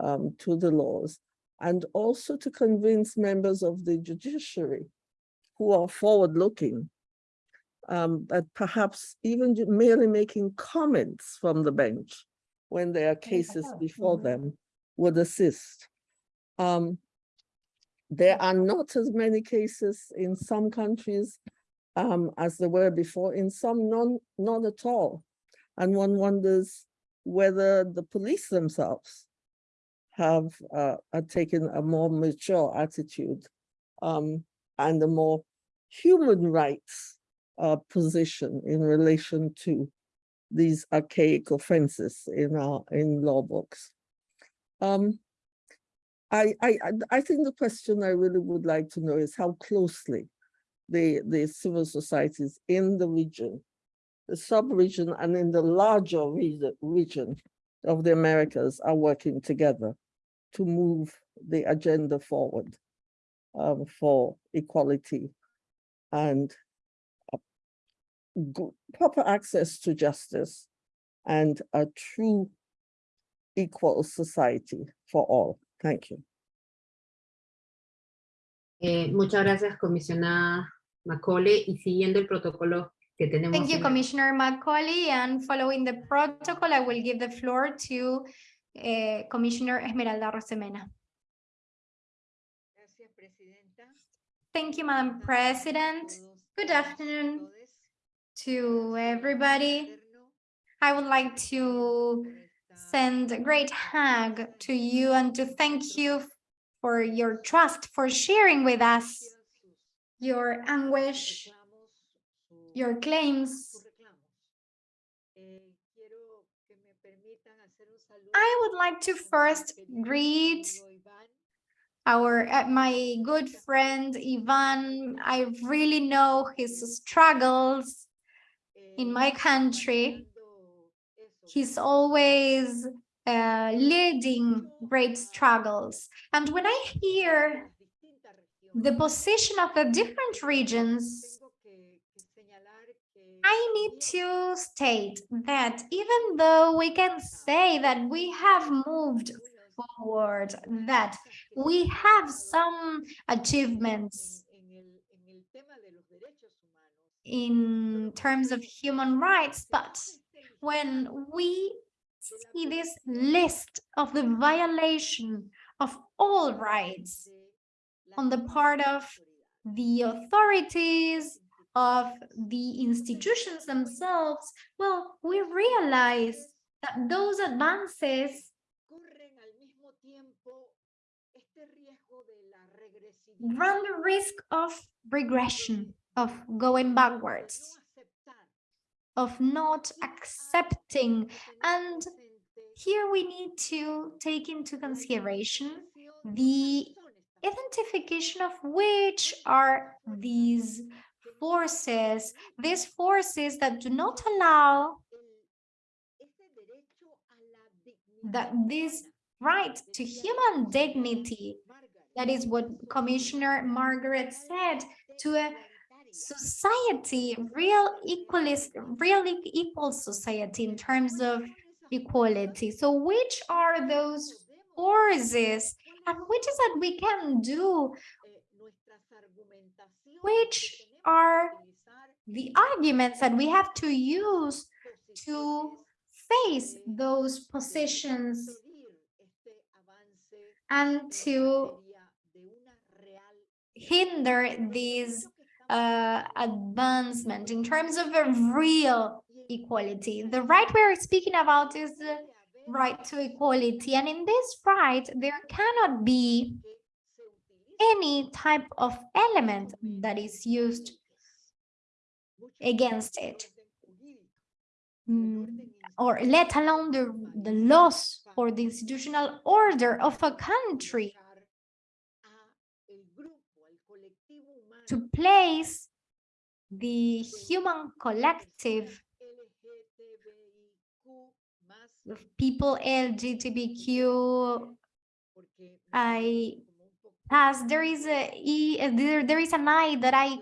um, to the laws, and also to convince members of the judiciary who are forward-looking um, that perhaps even merely making comments from the bench when there are cases before them would assist. Um, there are not as many cases in some countries um, as they were before, in some none, none at all. And one wonders whether the police themselves have uh, taken a more mature attitude um, and a more human rights uh, position in relation to these archaic offenses in our in law books. Um, I, I- I think the question I really would like to know is how closely the, the civil societies in the region, the sub-region and in the larger region, of the Americas are working together to move the agenda forward um, for equality and uh, proper access to justice and a true equal society for all. Thank you. Eh, muchas gracias, comisionada Macaulay. Y siguiendo el protocolo que tenemos. Thank you, Commissioner Macaulay, and following the protocol, I will give the floor to uh, Commissioner Esmeralda Arosemena. Thank you, Madam President. Good afternoon to everybody. I would like to send a great hug to you and to thank you for your trust, for sharing with us your anguish, your claims. I would like to first greet our uh, my good friend Ivan. I really know his struggles in my country. He's always uh, leading great struggles. And when I hear the position of the different regions, I need to state that even though we can say that we have moved forward, that we have some achievements in terms of human rights, but when we see this list of the violation of all rights on the part of the authorities, of the institutions themselves, well, we realize that those advances run the risk of regression, of going backwards, of not accepting. And here we need to take into consideration the identification of which are these forces, these forces that do not allow that this right to human dignity, that is what Commissioner Margaret said, to a society, real equalist, really equal society in terms of equality. So which are those forces and which is that we can do? Which are the arguments that we have to use to face those positions and to hinder these uh, advancement in terms of a real equality. The right we're speaking about is the right to equality. And in this right, there cannot be any type of element that is used against it. Mm, or let alone the, the laws or the institutional order of a country to place the human collective people LGBTQ I pass there is a e there, there is an I that I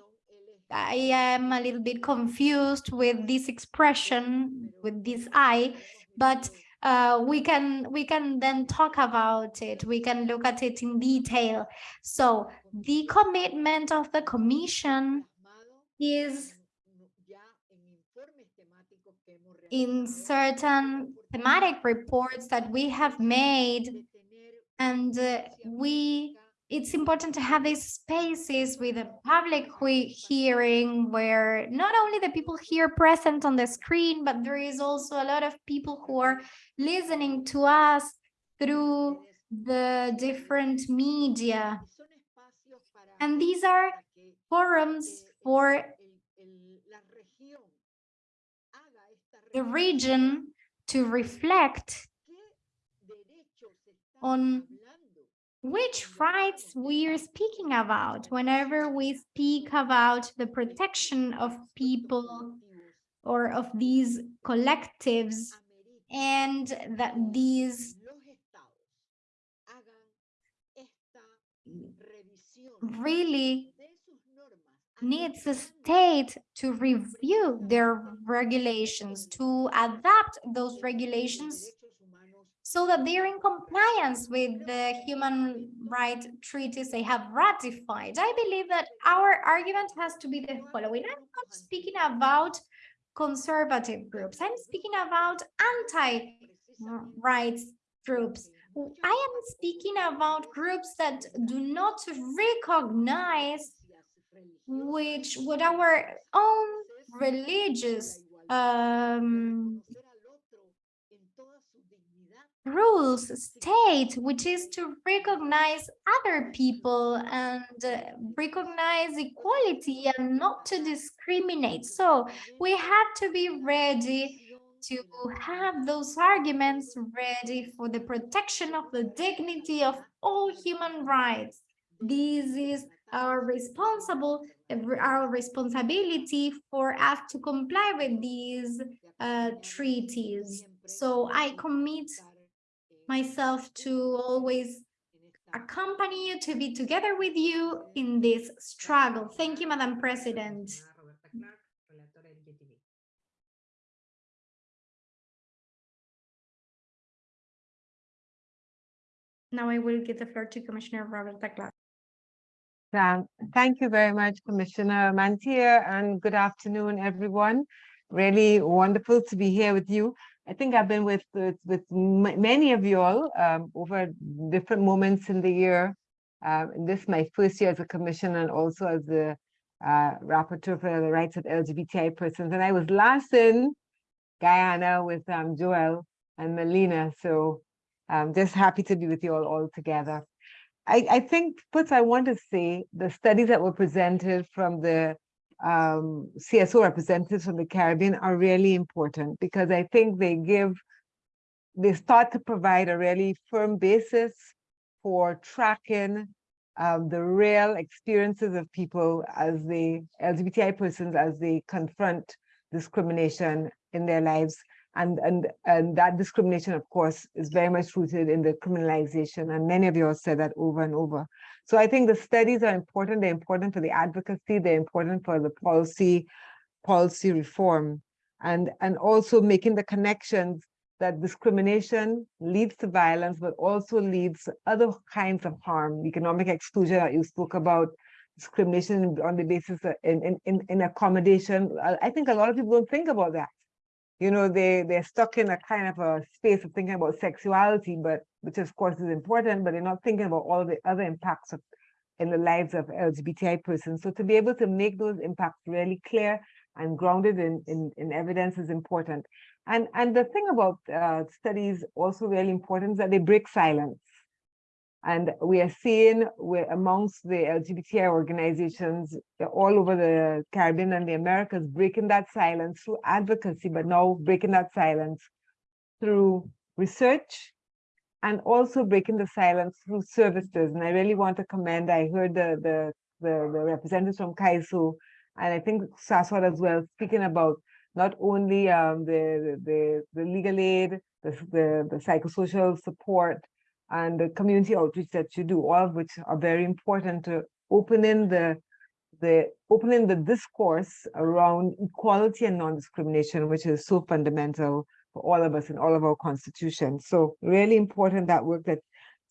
I am a little bit confused with this expression with this I but uh, we can we can then talk about it. We can look at it in detail. So the commitment of the commission is in certain thematic reports that we have made and uh, we it's important to have these spaces with a public hearing where not only the people here present on the screen, but there is also a lot of people who are listening to us through the different media. And these are forums for the region to reflect on which rights we are speaking about whenever we speak about the protection of people or of these collectives and that these really needs the state to review their regulations, to adapt those regulations so that they're in compliance with the human rights treaties they have ratified. I believe that our argument has to be the following. I'm not speaking about conservative groups. I'm speaking about anti-rights groups. I am speaking about groups that do not recognize which what our own religious um, rules state, which is to recognize other people and uh, recognize equality and not to discriminate. So we have to be ready to have those arguments ready for the protection of the dignity of all human rights. This is our responsible our responsibility for us to comply with these uh, treaties. So I commit myself to always accompany you, to be together with you in this struggle. Thank you, Madam President. Now I will give the floor to Commissioner Roberta Clarke. Um, thank you very much, Commissioner Mantilla, and good afternoon, everyone. Really wonderful to be here with you. I think I've been with with, with many of you all um, over different moments in the year. Um, this is my first year as a commissioner and also as the uh, rapporteur for the rights of LGBTI persons. And I was last in Guyana with um, Joel and Melina. So I'm just happy to be with you all, all together. I, I think first I want to say the studies that were presented from the um, CSO representatives from the Caribbean are really important because I think they give, they start to provide a really firm basis for tracking um, the real experiences of people as the LGBTI persons, as they confront discrimination in their lives. And, and, and that discrimination, of course, is very much rooted in the criminalization. And many of you have said that over and over. So I think the studies are important. They're important for the advocacy. They're important for the policy, policy reform, and, and also making the connections that discrimination leads to violence, but also leads to other kinds of harm, economic exclusion that you spoke about, discrimination on the basis of in, in, in accommodation. I think a lot of people don't think about that. You know, they, they're stuck in a kind of a space of thinking about sexuality, but which of course is important, but they're not thinking about all the other impacts of in the lives of LGBTI persons. So to be able to make those impacts really clear and grounded in, in, in evidence is important. And, and the thing about uh, studies also really important is that they break silence. And we are seeing we're amongst the LGBTI organizations all over the Caribbean and the Americas breaking that silence through advocacy, but now breaking that silence through research and also breaking the silence through services. And I really want to commend, I heard the, the, the, the representatives from CAISO and I think SASOD as well, speaking about not only um, the, the, the legal aid, the, the, the psychosocial support, and the community outreach that you do, all of which are very important to opening the the opening the discourse around equality and non-discrimination, which is so fundamental for all of us in all of our constitutions. So really important that work that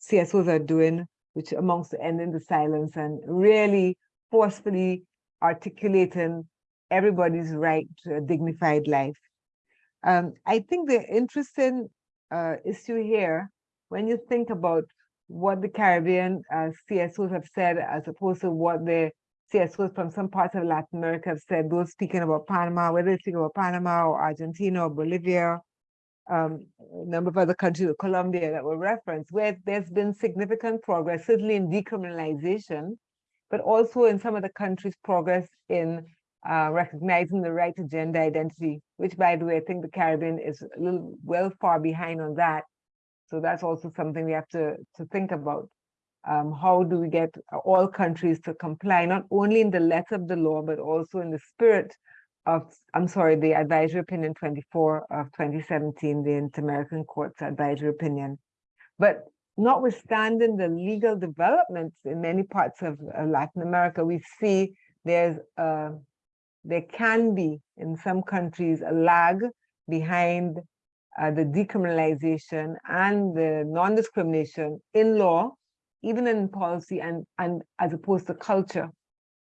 CSOs are doing, which amongst ending the silence and really forcefully articulating everybody's right to a dignified life. Um, I think the interesting uh, issue here when you think about what the Caribbean uh, CSOs have said, as opposed to what the CSOs from some parts of Latin America have said, those speaking about Panama, whether they speak about Panama or Argentina or Bolivia, um, a number of other countries, Colombia that were referenced, where there's been significant progress, certainly in decriminalization, but also in some of the countries progress in uh, recognizing the right to gender identity, which by the way, I think the Caribbean is a little well far behind on that. So that's also something we have to, to think about. Um, how do we get all countries to comply, not only in the letter of the law, but also in the spirit of, I'm sorry, the advisory opinion 24 of 2017, the Inter-American Court's advisory opinion. But notwithstanding the legal developments in many parts of uh, Latin America, we see there's uh, there can be in some countries a lag behind uh, the decriminalization and the non-discrimination in law, even in policy and, and as opposed to culture.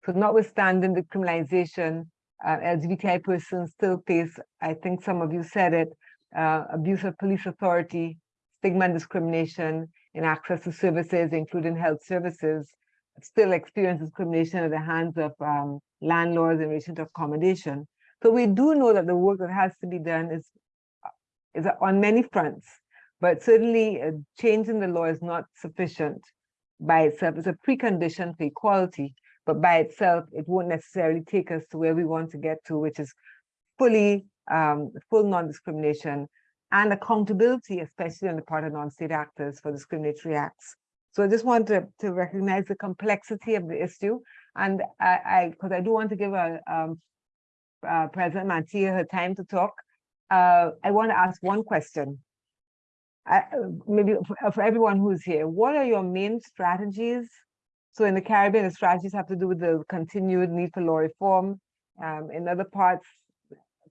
So notwithstanding the criminalization, uh, LGBTI persons still face, I think some of you said it, uh, abuse of police authority, stigma and discrimination in access to services, including health services, still experience discrimination at the hands of um, landlords in relation to accommodation. So we do know that the work that has to be done is is on many fronts, but certainly a change in the law is not sufficient by itself. It's a precondition for equality, but by itself, it won't necessarily take us to where we want to get to, which is fully, um, full non-discrimination and accountability, especially on the part of non-state actors for discriminatory acts. So I just want to, to recognize the complexity of the issue. And I, because I, I, do want to give a, um, uh, President Mantilla her time to talk, uh, I want to ask one question. I, maybe for, for everyone who's here, what are your main strategies? So in the Caribbean, the strategies have to do with the continued need for law reform. Um, in other parts,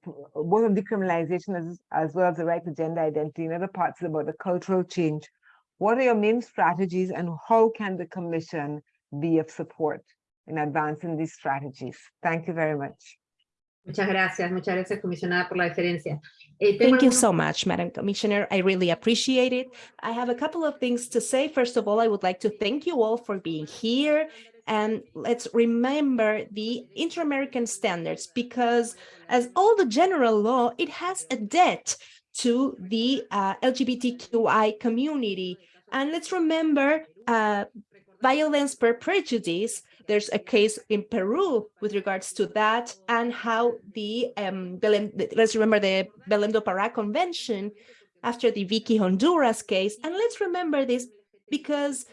both of decriminalization as, as well as the right to gender identity. In other parts, about the cultural change. What are your main strategies and how can the commission be of support in advancing these strategies? Thank you very much. Muchas gracias, muchas gracias, comisionada, por la. Eh, Thank you so much, Madam Commissioner. I really appreciate it. I have a couple of things to say. First of all, I would like to thank you all for being here And let's remember the inter-American standards because as all the general law, it has a debt to the uh, LGBTQI community. And let's remember uh, violence per prejudice. There's a case in Peru with regards to that and how the, um, let's remember the Belém do Pará Convention after the Vicky Honduras case. And let's remember this because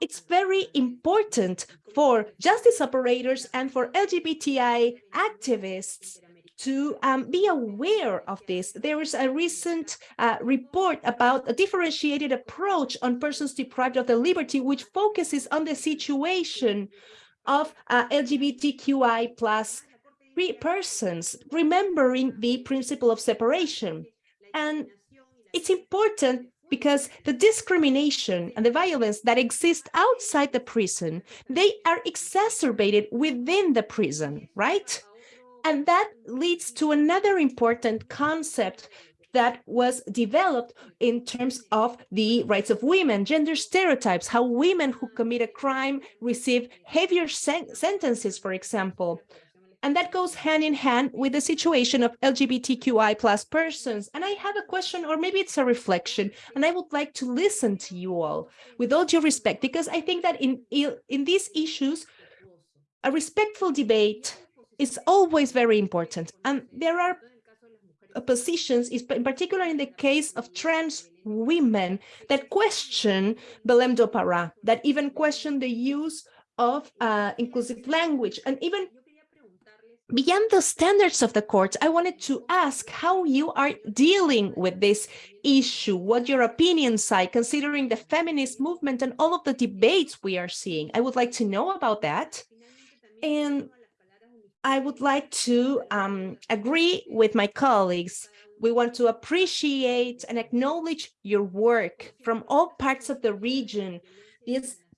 it's very important for justice operators and for LGBTI activists to um, be aware of this. There is a recent uh, report about a differentiated approach on persons deprived of the liberty, which focuses on the situation of uh, LGBTQI plus persons, remembering the principle of separation. And it's important because the discrimination and the violence that exist outside the prison, they are exacerbated within the prison, right? And that leads to another important concept that was developed in terms of the rights of women, gender stereotypes, how women who commit a crime receive heavier sen sentences, for example. And that goes hand in hand with the situation of LGBTQI plus persons. And I have a question, or maybe it's a reflection, and I would like to listen to you all with all due respect, because I think that in, in these issues, a respectful debate is always very important. And there are positions, in particular in the case of trans women, that question Belém do Pará, that even question the use of uh, inclusive language and even beyond the standards of the court, I wanted to ask how you are dealing with this issue, what your opinions are, considering the feminist movement and all of the debates we are seeing. I would like to know about that. And I would like to um, agree with my colleagues. We want to appreciate and acknowledge your work from all parts of the region.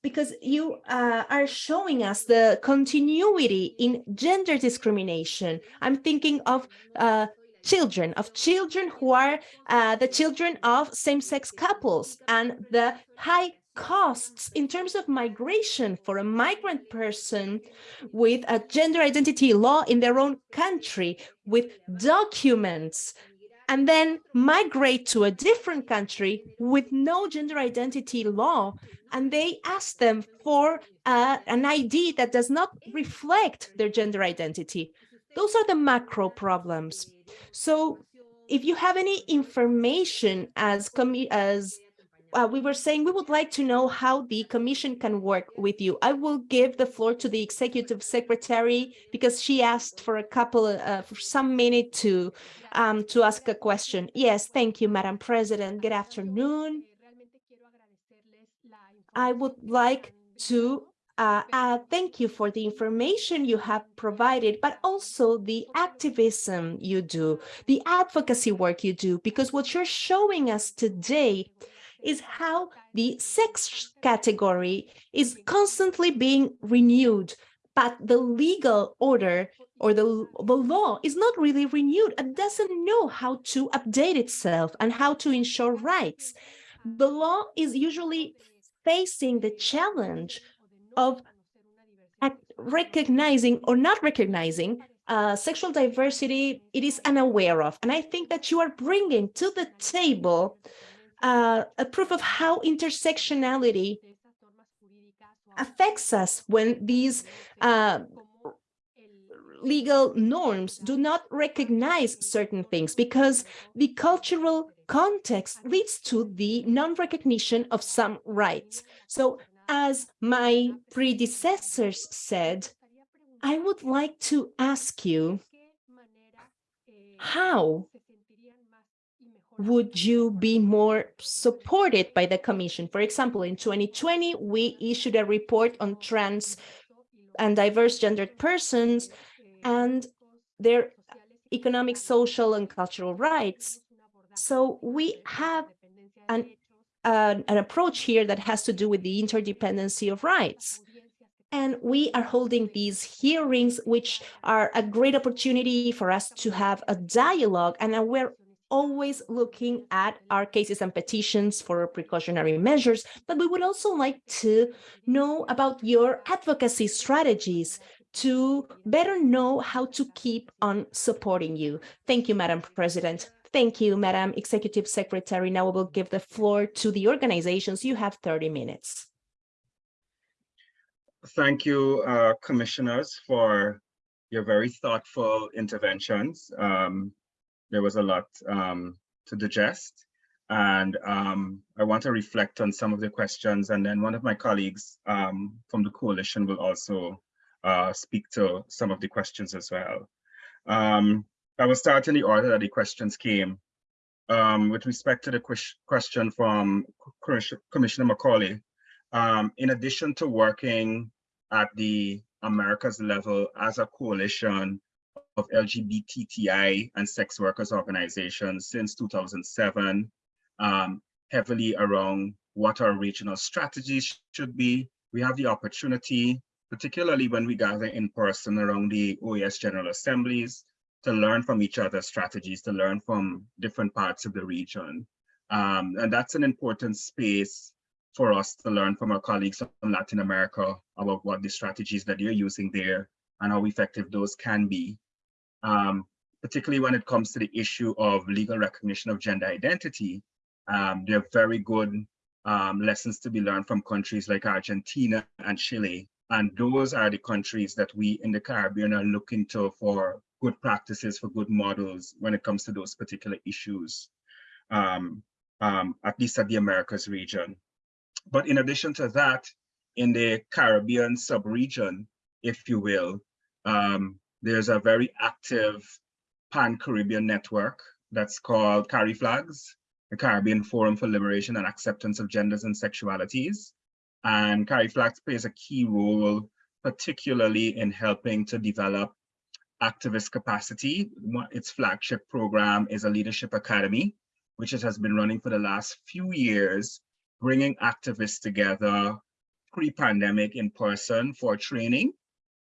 Because you uh, are showing us the continuity in gender discrimination. I'm thinking of uh, children, of children who are uh, the children of same-sex couples and the high costs in terms of migration for a migrant person with a gender identity law in their own country with documents and then migrate to a different country with no gender identity law and they ask them for uh, an ID that does not reflect their gender identity. Those are the macro problems. So if you have any information as, as uh, we were saying, we would like to know how the commission can work with you. I will give the floor to the executive secretary because she asked for a couple, uh, for some minute to, um, to ask a question. Yes, thank you, Madam President. Good afternoon. I would like to uh, uh, thank you for the information you have provided, but also the activism you do, the advocacy work you do, because what you're showing us today is how the sex category is constantly being renewed, but the legal order or the, the law is not really renewed and doesn't know how to update itself and how to ensure rights. The law is usually facing the challenge of recognizing or not recognizing uh, sexual diversity it is unaware of. And I think that you are bringing to the table uh, a proof of how intersectionality affects us when these uh, legal norms do not recognize certain things because the cultural context leads to the non-recognition of some rights. So as my predecessors said, I would like to ask you how would you be more supported by the commission? For example, in 2020, we issued a report on trans and diverse gendered persons and their economic, social, and cultural rights. So we have an, uh, an approach here that has to do with the interdependency of rights. And we are holding these hearings, which are a great opportunity for us to have a dialogue. And we're always looking at our cases and petitions for precautionary measures, but we would also like to know about your advocacy strategies to better know how to keep on supporting you. Thank you, Madam President. Thank you, Madam Executive Secretary. Now we will give the floor to the organizations. You have 30 minutes. Thank you, uh, commissioners, for your very thoughtful interventions. Um, there was a lot um, to digest. And um, I want to reflect on some of the questions and then one of my colleagues um, from the coalition will also uh, speak to some of the questions as well. Um, I will start in the order that the questions came. Um, with respect to the question from Commissioner Macaulay, um, in addition to working at the Americas level as a coalition of and sex workers organizations since 2007, um, heavily around what our regional strategies should be. We have the opportunity, particularly when we gather in person around the OAS General Assemblies, to learn from each other's strategies, to learn from different parts of the region. Um, and that's an important space for us to learn from our colleagues from Latin America about what the strategies that they're using there and how effective those can be. Um, particularly when it comes to the issue of legal recognition of gender identity, um, there are very good um, lessons to be learned from countries like Argentina and Chile. And those are the countries that we in the Caribbean are looking to for good practices, for good models when it comes to those particular issues, um, um, at least at the Americas region. But in addition to that, in the Caribbean sub-region, if you will, um, there's a very active pan-Caribbean network that's called CARIFLAGS, the Caribbean Forum for Liberation and Acceptance of Genders and Sexualities. And CARIFLAGS plays a key role, particularly in helping to develop activist capacity. Its flagship program is a leadership academy, which it has been running for the last few years, bringing activists together pre-pandemic in person for training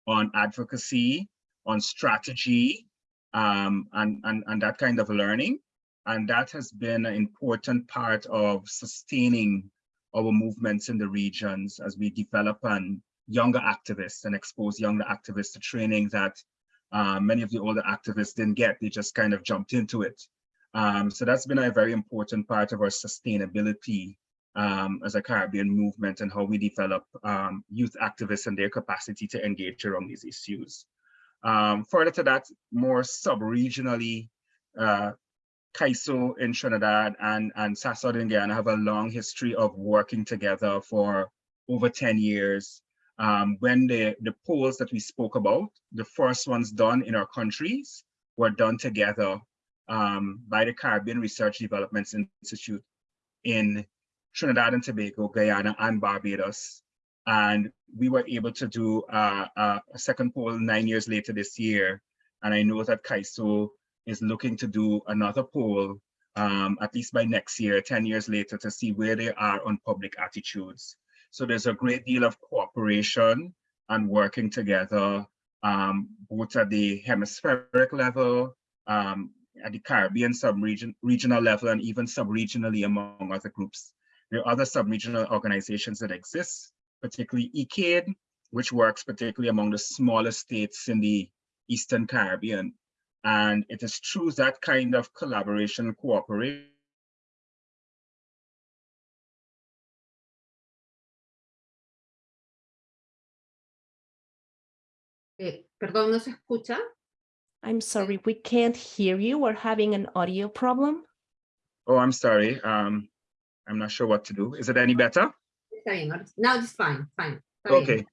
on advocacy, on strategy, um, and, and, and that kind of learning. And that has been an important part of sustaining our movements in the regions as we develop and younger activists and expose younger activists to training that uh, many of the older activists didn't get, they just kind of jumped into it. Um, so that's been a very important part of our sustainability um, as a Caribbean movement and how we develop um, youth activists and their capacity to engage around these issues. Um, further to that, more sub-regionally, uh, CAISO in Trinidad and, and SASOD in Guyana have a long history of working together for over 10 years. Um, when the, the polls that we spoke about, the first ones done in our countries were done together um, by the Caribbean Research Development Institute in Trinidad and Tobago, Guyana, and Barbados. And we were able to do uh, uh, a second poll nine years later this year. And I know that CAISO is looking to do another poll, um, at least by next year, 10 years later, to see where they are on public attitudes. So there's a great deal of cooperation and working together, um, both at the hemispheric level, um, at the Caribbean sub-region regional level, and even sub-regionally among other groups. There are other sub-regional organizations that exist, particularly ECADE, which works particularly among the smaller states in the Eastern Caribbean. And it is through that kind of collaboration and cooperation Eh, perdón, ¿no se escucha? I'm sorry, we can't hear you. We're having an audio problem. Oh, I'm sorry. Um, I'm not sure what to do. Is it any better? Now it's fine, fine. Okay,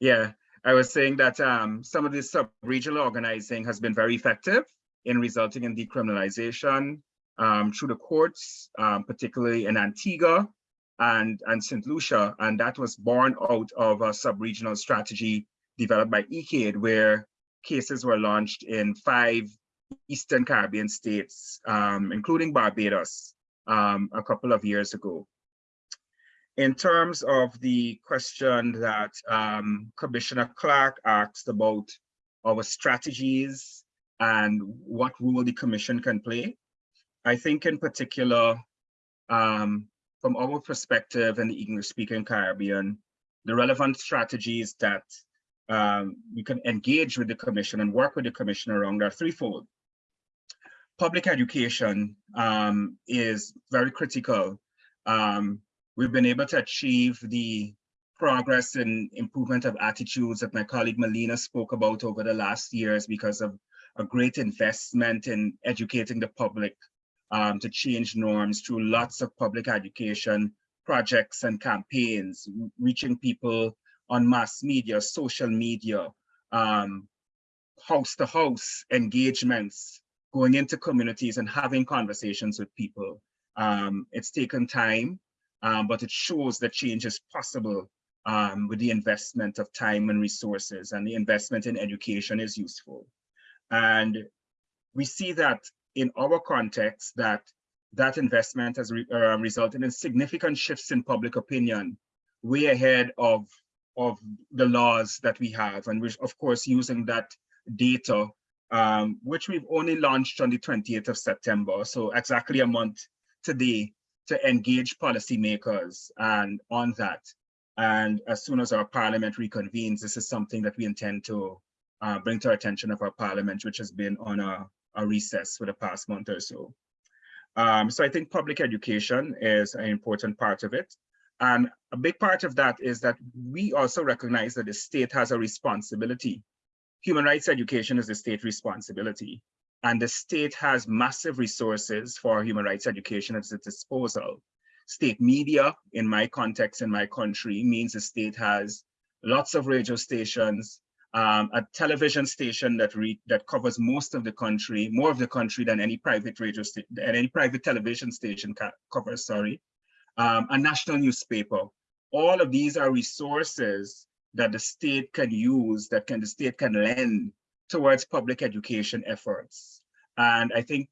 yeah, I was saying that um, some of this sub-regional organizing has been very effective in resulting in decriminalization um, through the courts, um, particularly in Antigua and, and St. Lucia. And that was born out of a sub-regional strategy developed by ECADE, where cases were launched in five Eastern Caribbean states, um, including Barbados, um, a couple of years ago. In terms of the question that um, Commissioner Clarke asked about our strategies and what role the commission can play, I think in particular, um, from our perspective in the English speaking Caribbean, the relevant strategies that um, we can engage with the commission and work with the commission around are threefold. Public education um, is very critical. Um, we've been able to achieve the progress and improvement of attitudes that my colleague Melina spoke about over the last years because of a great investment in educating the public um, to change norms through lots of public education projects and campaigns, reaching people on mass media, social media, um, house to house engagements, going into communities and having conversations with people. Um, it's taken time, um, but it shows that change is possible um, with the investment of time and resources and the investment in education is useful. And we see that in our context that that investment has re, uh, resulted in significant shifts in public opinion way ahead of, of the laws that we have. And we're of course using that data, um, which we've only launched on the 28th of September. So exactly a month today to engage policymakers and on that. And as soon as our parliament reconvenes, this is something that we intend to uh, bring to attention of our parliament, which has been on a, a recess for the past month or so. Um, so I think public education is an important part of it. And a big part of that is that we also recognize that the state has a responsibility. Human rights education is a state responsibility. And the state has massive resources for human rights education at its disposal. State media, in my context, in my country, means the state has lots of radio stations, um, a television station that that covers most of the country, more of the country than any private radio than any private television station covers. Sorry, um, a national newspaper. All of these are resources that the state can use, that can the state can lend towards public education efforts. And I think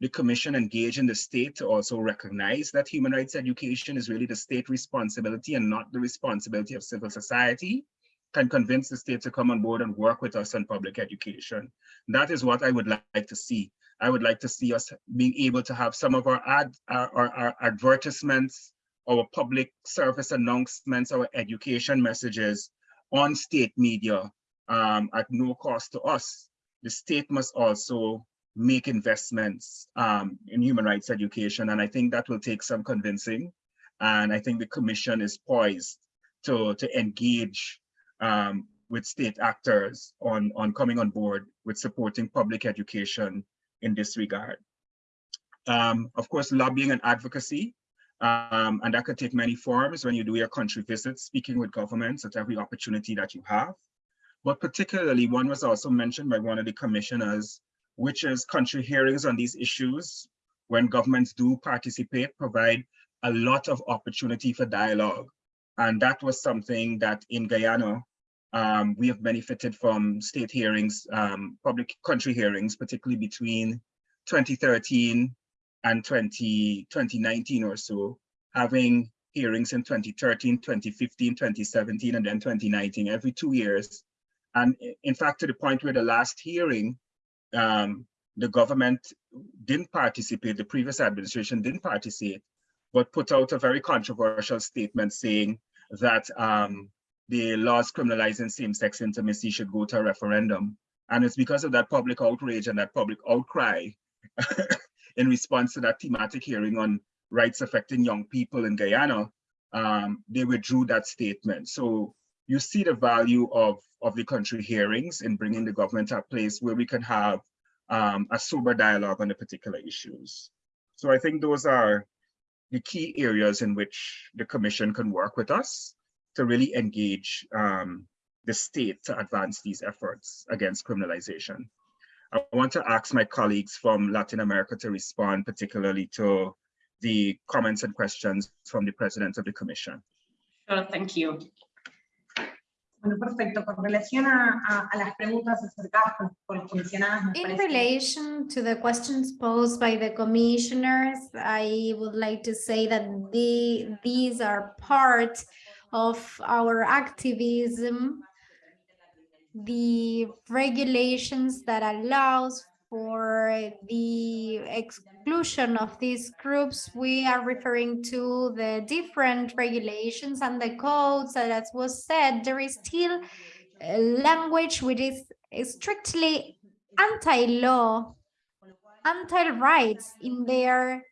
the commission engaged in the state to also recognize that human rights education is really the state responsibility and not the responsibility of civil society can convince the state to come on board and work with us on public education. That is what I would like to see. I would like to see us being able to have some of our ad, our, our, our advertisements, our public service announcements, our education messages on state media um, at no cost to us. The state must also make investments um, in human rights education. And I think that will take some convincing. And I think the commission is poised to, to engage um, with state actors on, on coming on board with supporting public education in this regard. Um, of course, lobbying and advocacy, um, and that could take many forms when you do your country visits, speaking with governments at every opportunity that you have. But particularly one was also mentioned by one of the commissioners, which is country hearings on these issues when governments do participate, provide a lot of opportunity for dialogue. And that was something that in Guyana, um, we have benefited from state hearings, um, public country hearings, particularly between 2013 and 20, 2019 or so, having hearings in 2013, 2015, 2017, and then 2019, every two years. And in fact, to the point where the last hearing, um, the government didn't participate, the previous administration didn't participate, but put out a very controversial statement saying that um, the laws criminalizing same-sex intimacy should go to a referendum. And it's because of that public outrage and that public outcry in response to that thematic hearing on rights affecting young people in Guyana, um, they withdrew that statement. So you see the value of, of the country hearings in bringing the government to a place where we can have um, a sober dialogue on the particular issues. So I think those are the key areas in which the commission can work with us to really engage um, the state to advance these efforts against criminalization. I want to ask my colleagues from Latin America to respond particularly to the comments and questions from the President of the Commission. Sure, thank you. Bueno, perfecto. Con relación a, a, a las preguntas acercadas las comisionadas. In relation to the questions posed by the commissioners, I would like to say that the, these are part of our activism, the regulations that allows for the exclusion of these groups, we are referring to the different regulations and the codes as was said, there is still language which is strictly anti-law, anti-rights in their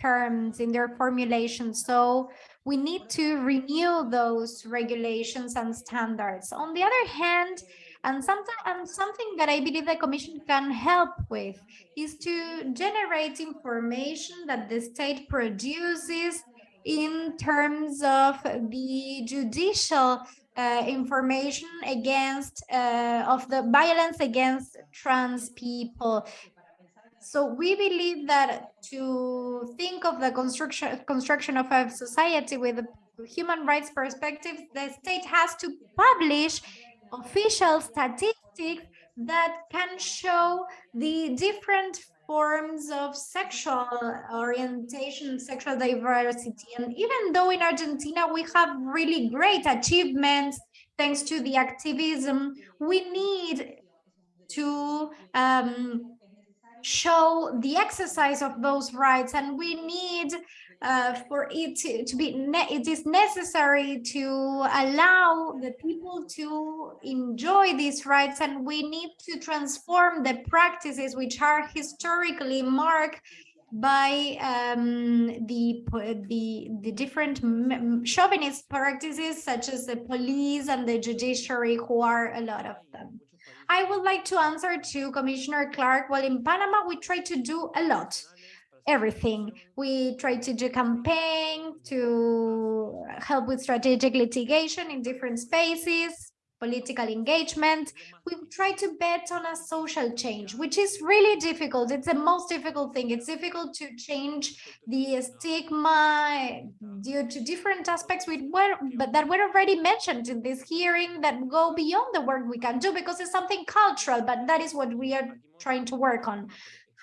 terms, in their formulation. So we need to renew those regulations and standards. On the other hand, and something, and something that I believe the Commission can help with is to generate information that the state produces in terms of the judicial uh, information against uh, of the violence against trans people. So we believe that to think of the construction construction of a society with a human rights perspective, the state has to publish official statistics that can show the different forms of sexual orientation, sexual diversity. And even though in Argentina we have really great achievements thanks to the activism, we need to um, show the exercise of those rights and we need uh, for it to, to be, it is necessary to allow the people to enjoy these rights and we need to transform the practices which are historically marked by um, the, the, the different chauvinist practices such as the police and the judiciary who are a lot of them. I would like to answer to Commissioner Clarke. Well, in Panama, we try to do a lot everything. We try to do campaign to help with strategic litigation in different spaces, political engagement. We try to bet on a social change, which is really difficult. It's the most difficult thing. It's difficult to change the stigma due to different aspects we were, but that were already mentioned in this hearing that go beyond the work we can do because it's something cultural, but that is what we are trying to work on.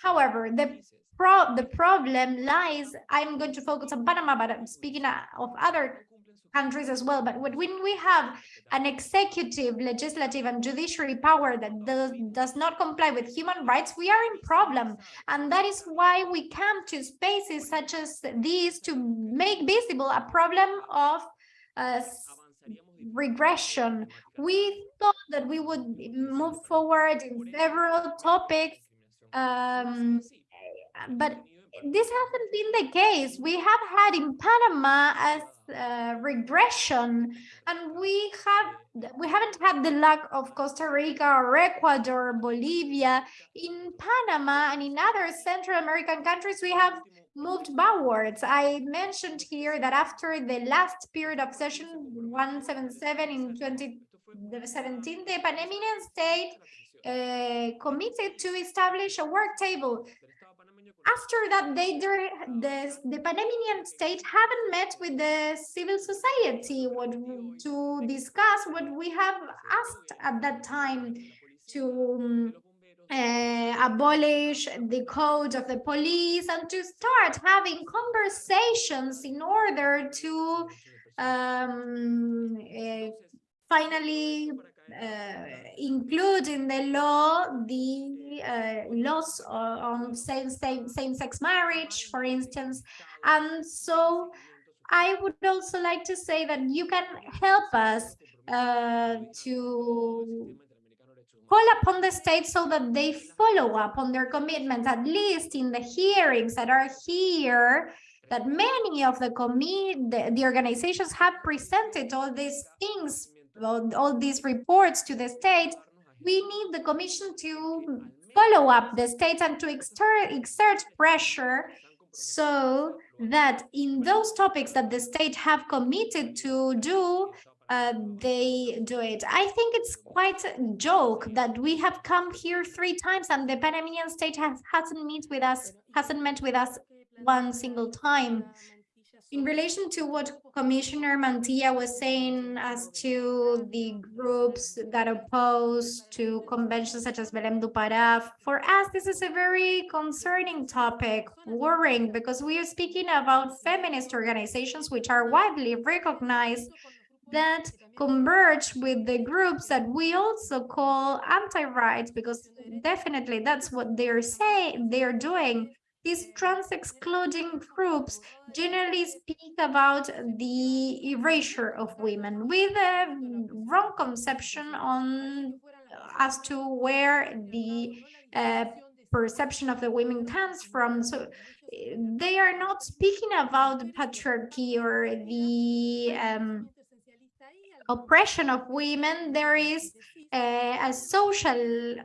However, the pro the problem lies, I'm going to focus on Panama, but I'm speaking of other countries as well. But when we have an executive, legislative, and judiciary power that does, does not comply with human rights, we are in problem. And that is why we come to spaces such as these to make visible a problem of uh, regression. We thought that we would move forward in several topics um, but this hasn't been the case. We have had in Panama as uh, regression, and we have we haven't had the luck of Costa Rica or Ecuador, Bolivia. In Panama and in other Central American countries, we have moved backwards. I mentioned here that after the last period of session 177 in 2017, the Panamanian state uh, committed to establish a work table after that, they the, the Panamanian state haven't met with the civil society what, to discuss what we have asked at that time to uh, abolish the code of the police and to start having conversations in order to um, uh, finally include in the law the uh, laws on same, same, same-sex marriage, for instance. And so I would also like to say that you can help us uh, to call upon the state so that they follow up on their commitments, at least in the hearings that are here, that many of the, the, the organizations have presented all these things all, all these reports to the state, we need the commission to follow up the state and to exert, exert pressure so that in those topics that the state have committed to do, uh, they do it. I think it's quite a joke that we have come here three times and the Panamanian state has, hasn't met with us, hasn't met with us one single time in relation to what Commissioner Mantilla was saying as to the groups that oppose to conventions such as Belém do Pará, for us, this is a very concerning topic, worrying, because we are speaking about feminist organizations which are widely recognized that converge with the groups that we also call anti-rights, because definitely that's what they're saying, they're doing. These trans-excluding groups generally speak about the erasure of women with a wrong conception on as to where the uh, perception of the women comes from. So they are not speaking about patriarchy or the um, oppression of women. There is a, a social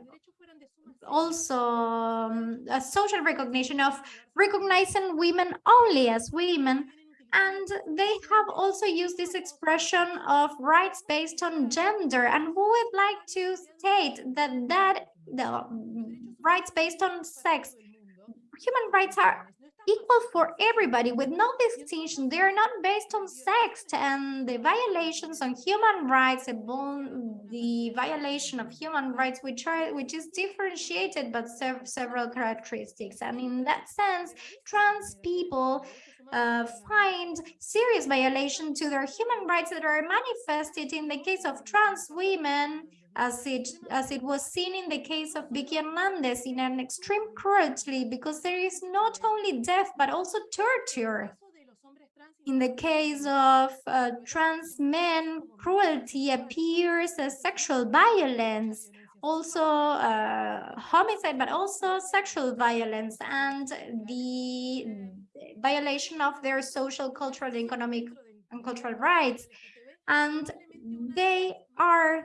also um, a social recognition of recognizing women only as women. And they have also used this expression of rights based on gender. And we would like to state that that the rights based on sex human rights are equal for everybody with no distinction. They are not based on sex and the violations on human rights, the violation of human rights, which are which is differentiated but serve several characteristics. And in that sense, trans people uh, find serious violation to their human rights that are manifested in the case of trans women as it as it was seen in the case of Vicky Hernandez in an extreme cruelty because there is not only death but also torture. In the case of uh, trans men, cruelty appears as sexual violence, also uh, homicide, but also sexual violence and the violation of their social, cultural, economic, and cultural rights. And they are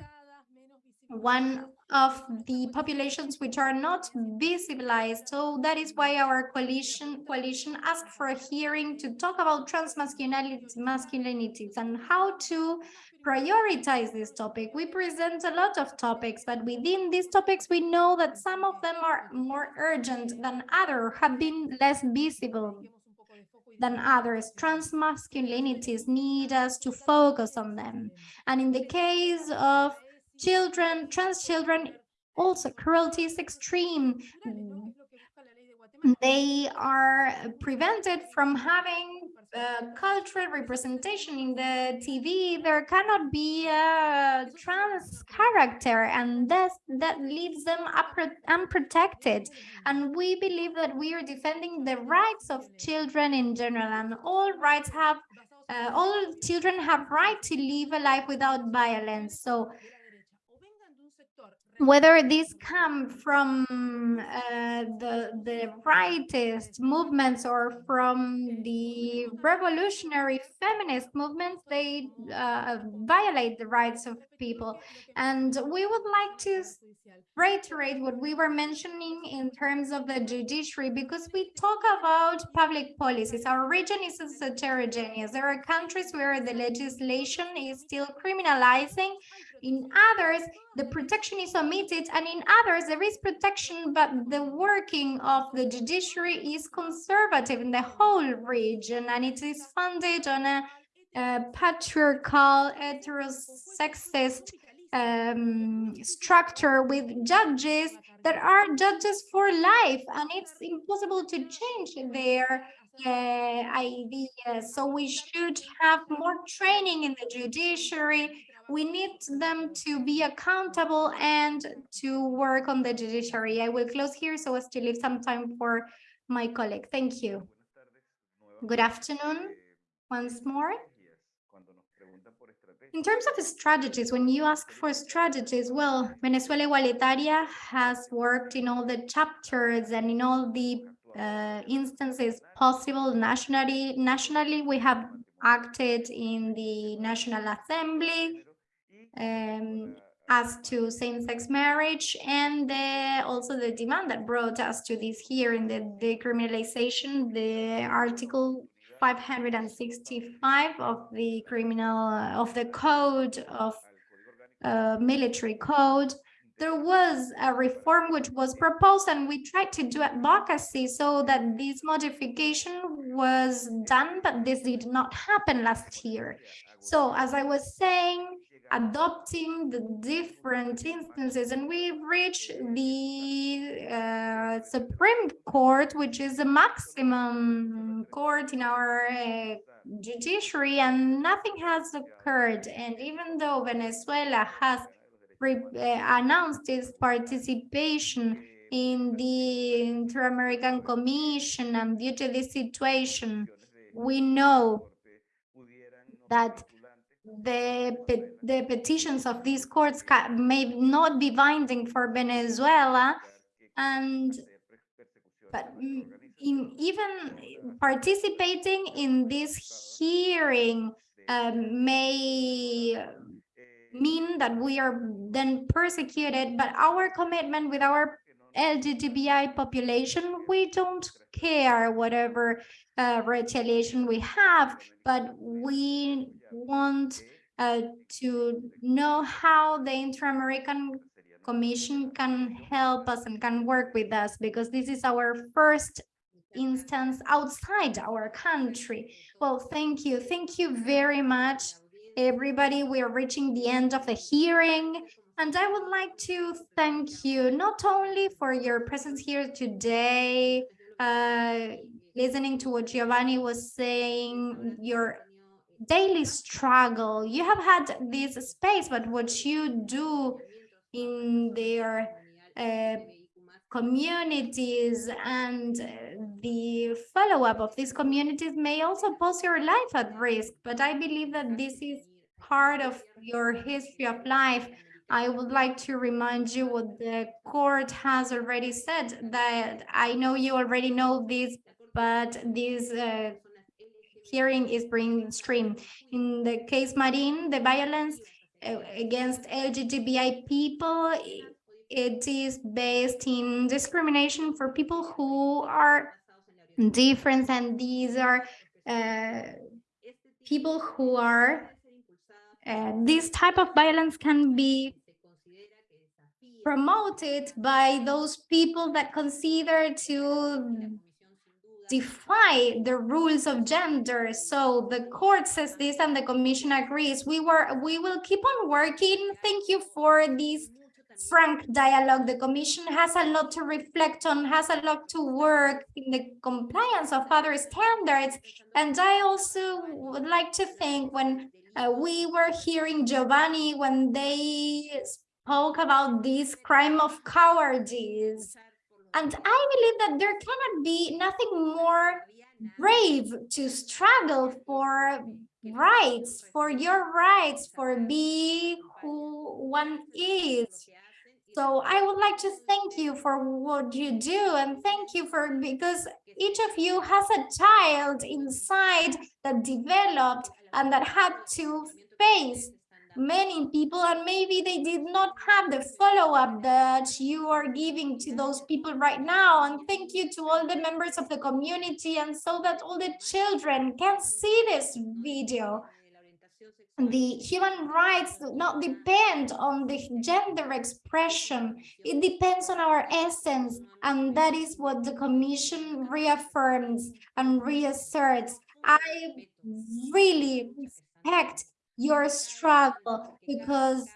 one of the populations which are not visibilized. So that is why our coalition coalition asked for a hearing to talk about trans masculinities and how to prioritize this topic. We present a lot of topics, but within these topics, we know that some of them are more urgent than others, have been less visible than others. Trans masculinities need us to focus on them. And in the case of children, trans children, also cruelty is extreme. They are prevented from having uh, cultural representation in the TV. There cannot be a trans character and that, that leaves them unprotected. And we believe that we are defending the rights of children in general and all rights have uh, all children have right to live a life without violence. So whether these come from uh, the the rightist movements or from the revolutionary feminist movements, they uh, violate the rights of people. And we would like to reiterate what we were mentioning in terms of the judiciary, because we talk about public policies. Our region is heterogeneous. There are countries where the legislation is still criminalizing in others, the protection is omitted, and in others, there is protection, but the working of the judiciary is conservative in the whole region, and it is funded on a, a patriarchal, heterosexist um, structure with judges that are judges for life, and it's impossible to change their uh, ideas. So we should have more training in the judiciary we need them to be accountable and to work on the judiciary. I will close here so as to leave some time for my colleague. Thank you. Good afternoon once more. In terms of strategies, when you ask for strategies, well, Venezuela Igualitaria has worked in all the chapters and in all the uh, instances possible nationally. Nationally, we have acted in the National Assembly, um, as to same-sex marriage and the, also the demand that brought us to this here in the decriminalization, the article 565 of the criminal of the code of uh, military code. There was a reform which was proposed and we tried to do advocacy so that this modification was done but this did not happen last year. So as i was saying adopting the different instances and we reach the uh, Supreme Court, which is the maximum court in our uh, judiciary and nothing has occurred. And even though Venezuela has uh, announced its participation in the Inter-American Commission and due to this situation, we know that the, the petitions of these courts may not be binding for Venezuela and but in even participating in this hearing um, may mean that we are then persecuted, but our commitment with our LGBTI population, we don't care whatever uh, retaliation we have, but we want uh, to know how the Inter-American Commission can help us and can work with us because this is our first instance outside our country. Well, thank you. Thank you very much, everybody. We are reaching the end of the hearing. And I would like to thank you not only for your presence here today, uh, listening to what Giovanni was saying, your daily struggle. You have had this space, but what you do in their uh, communities and uh, the follow-up of these communities may also pose your life at risk. But I believe that this is part of your history of life. I would like to remind you what the court has already said that I know you already know this, but this uh, hearing is being streamed. In the case Marin, the violence uh, against LGBTI people, it is based in discrimination for people who are different and these are uh, people who are uh, this type of violence can be promoted by those people that consider to defy the rules of gender. So the court says this and the commission agrees. We were we will keep on working. Thank you for this frank dialogue. The commission has a lot to reflect on, has a lot to work in the compliance of other standards. And I also would like to thank when uh, we were hearing Giovanni when they spoke about this crime of cowardice. And I believe that there cannot be nothing more brave to struggle for rights, for your rights, for be who one is. So I would like to thank you for what you do and thank you for because each of you has a child inside that developed and that had to face many people and maybe they did not have the follow-up that you are giving to mm-hmm. those people right now. And thank you to all the members of the community and so that all the children can see this video. The human rights do not depend on the gender expression. It depends on our essence and that is what the commission reaffirms and reasserts. I really respect your struggle because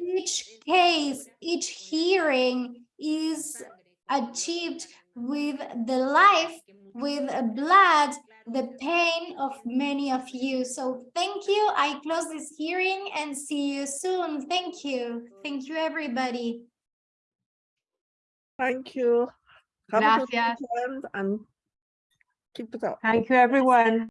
each case, each hearing is achieved with the life, with blood, the pain of many of you. So thank you. I close this hearing and see you soon. Thank you. Thank you, everybody. Thank you. Have a good weekend and keep it up. Thank you, everyone.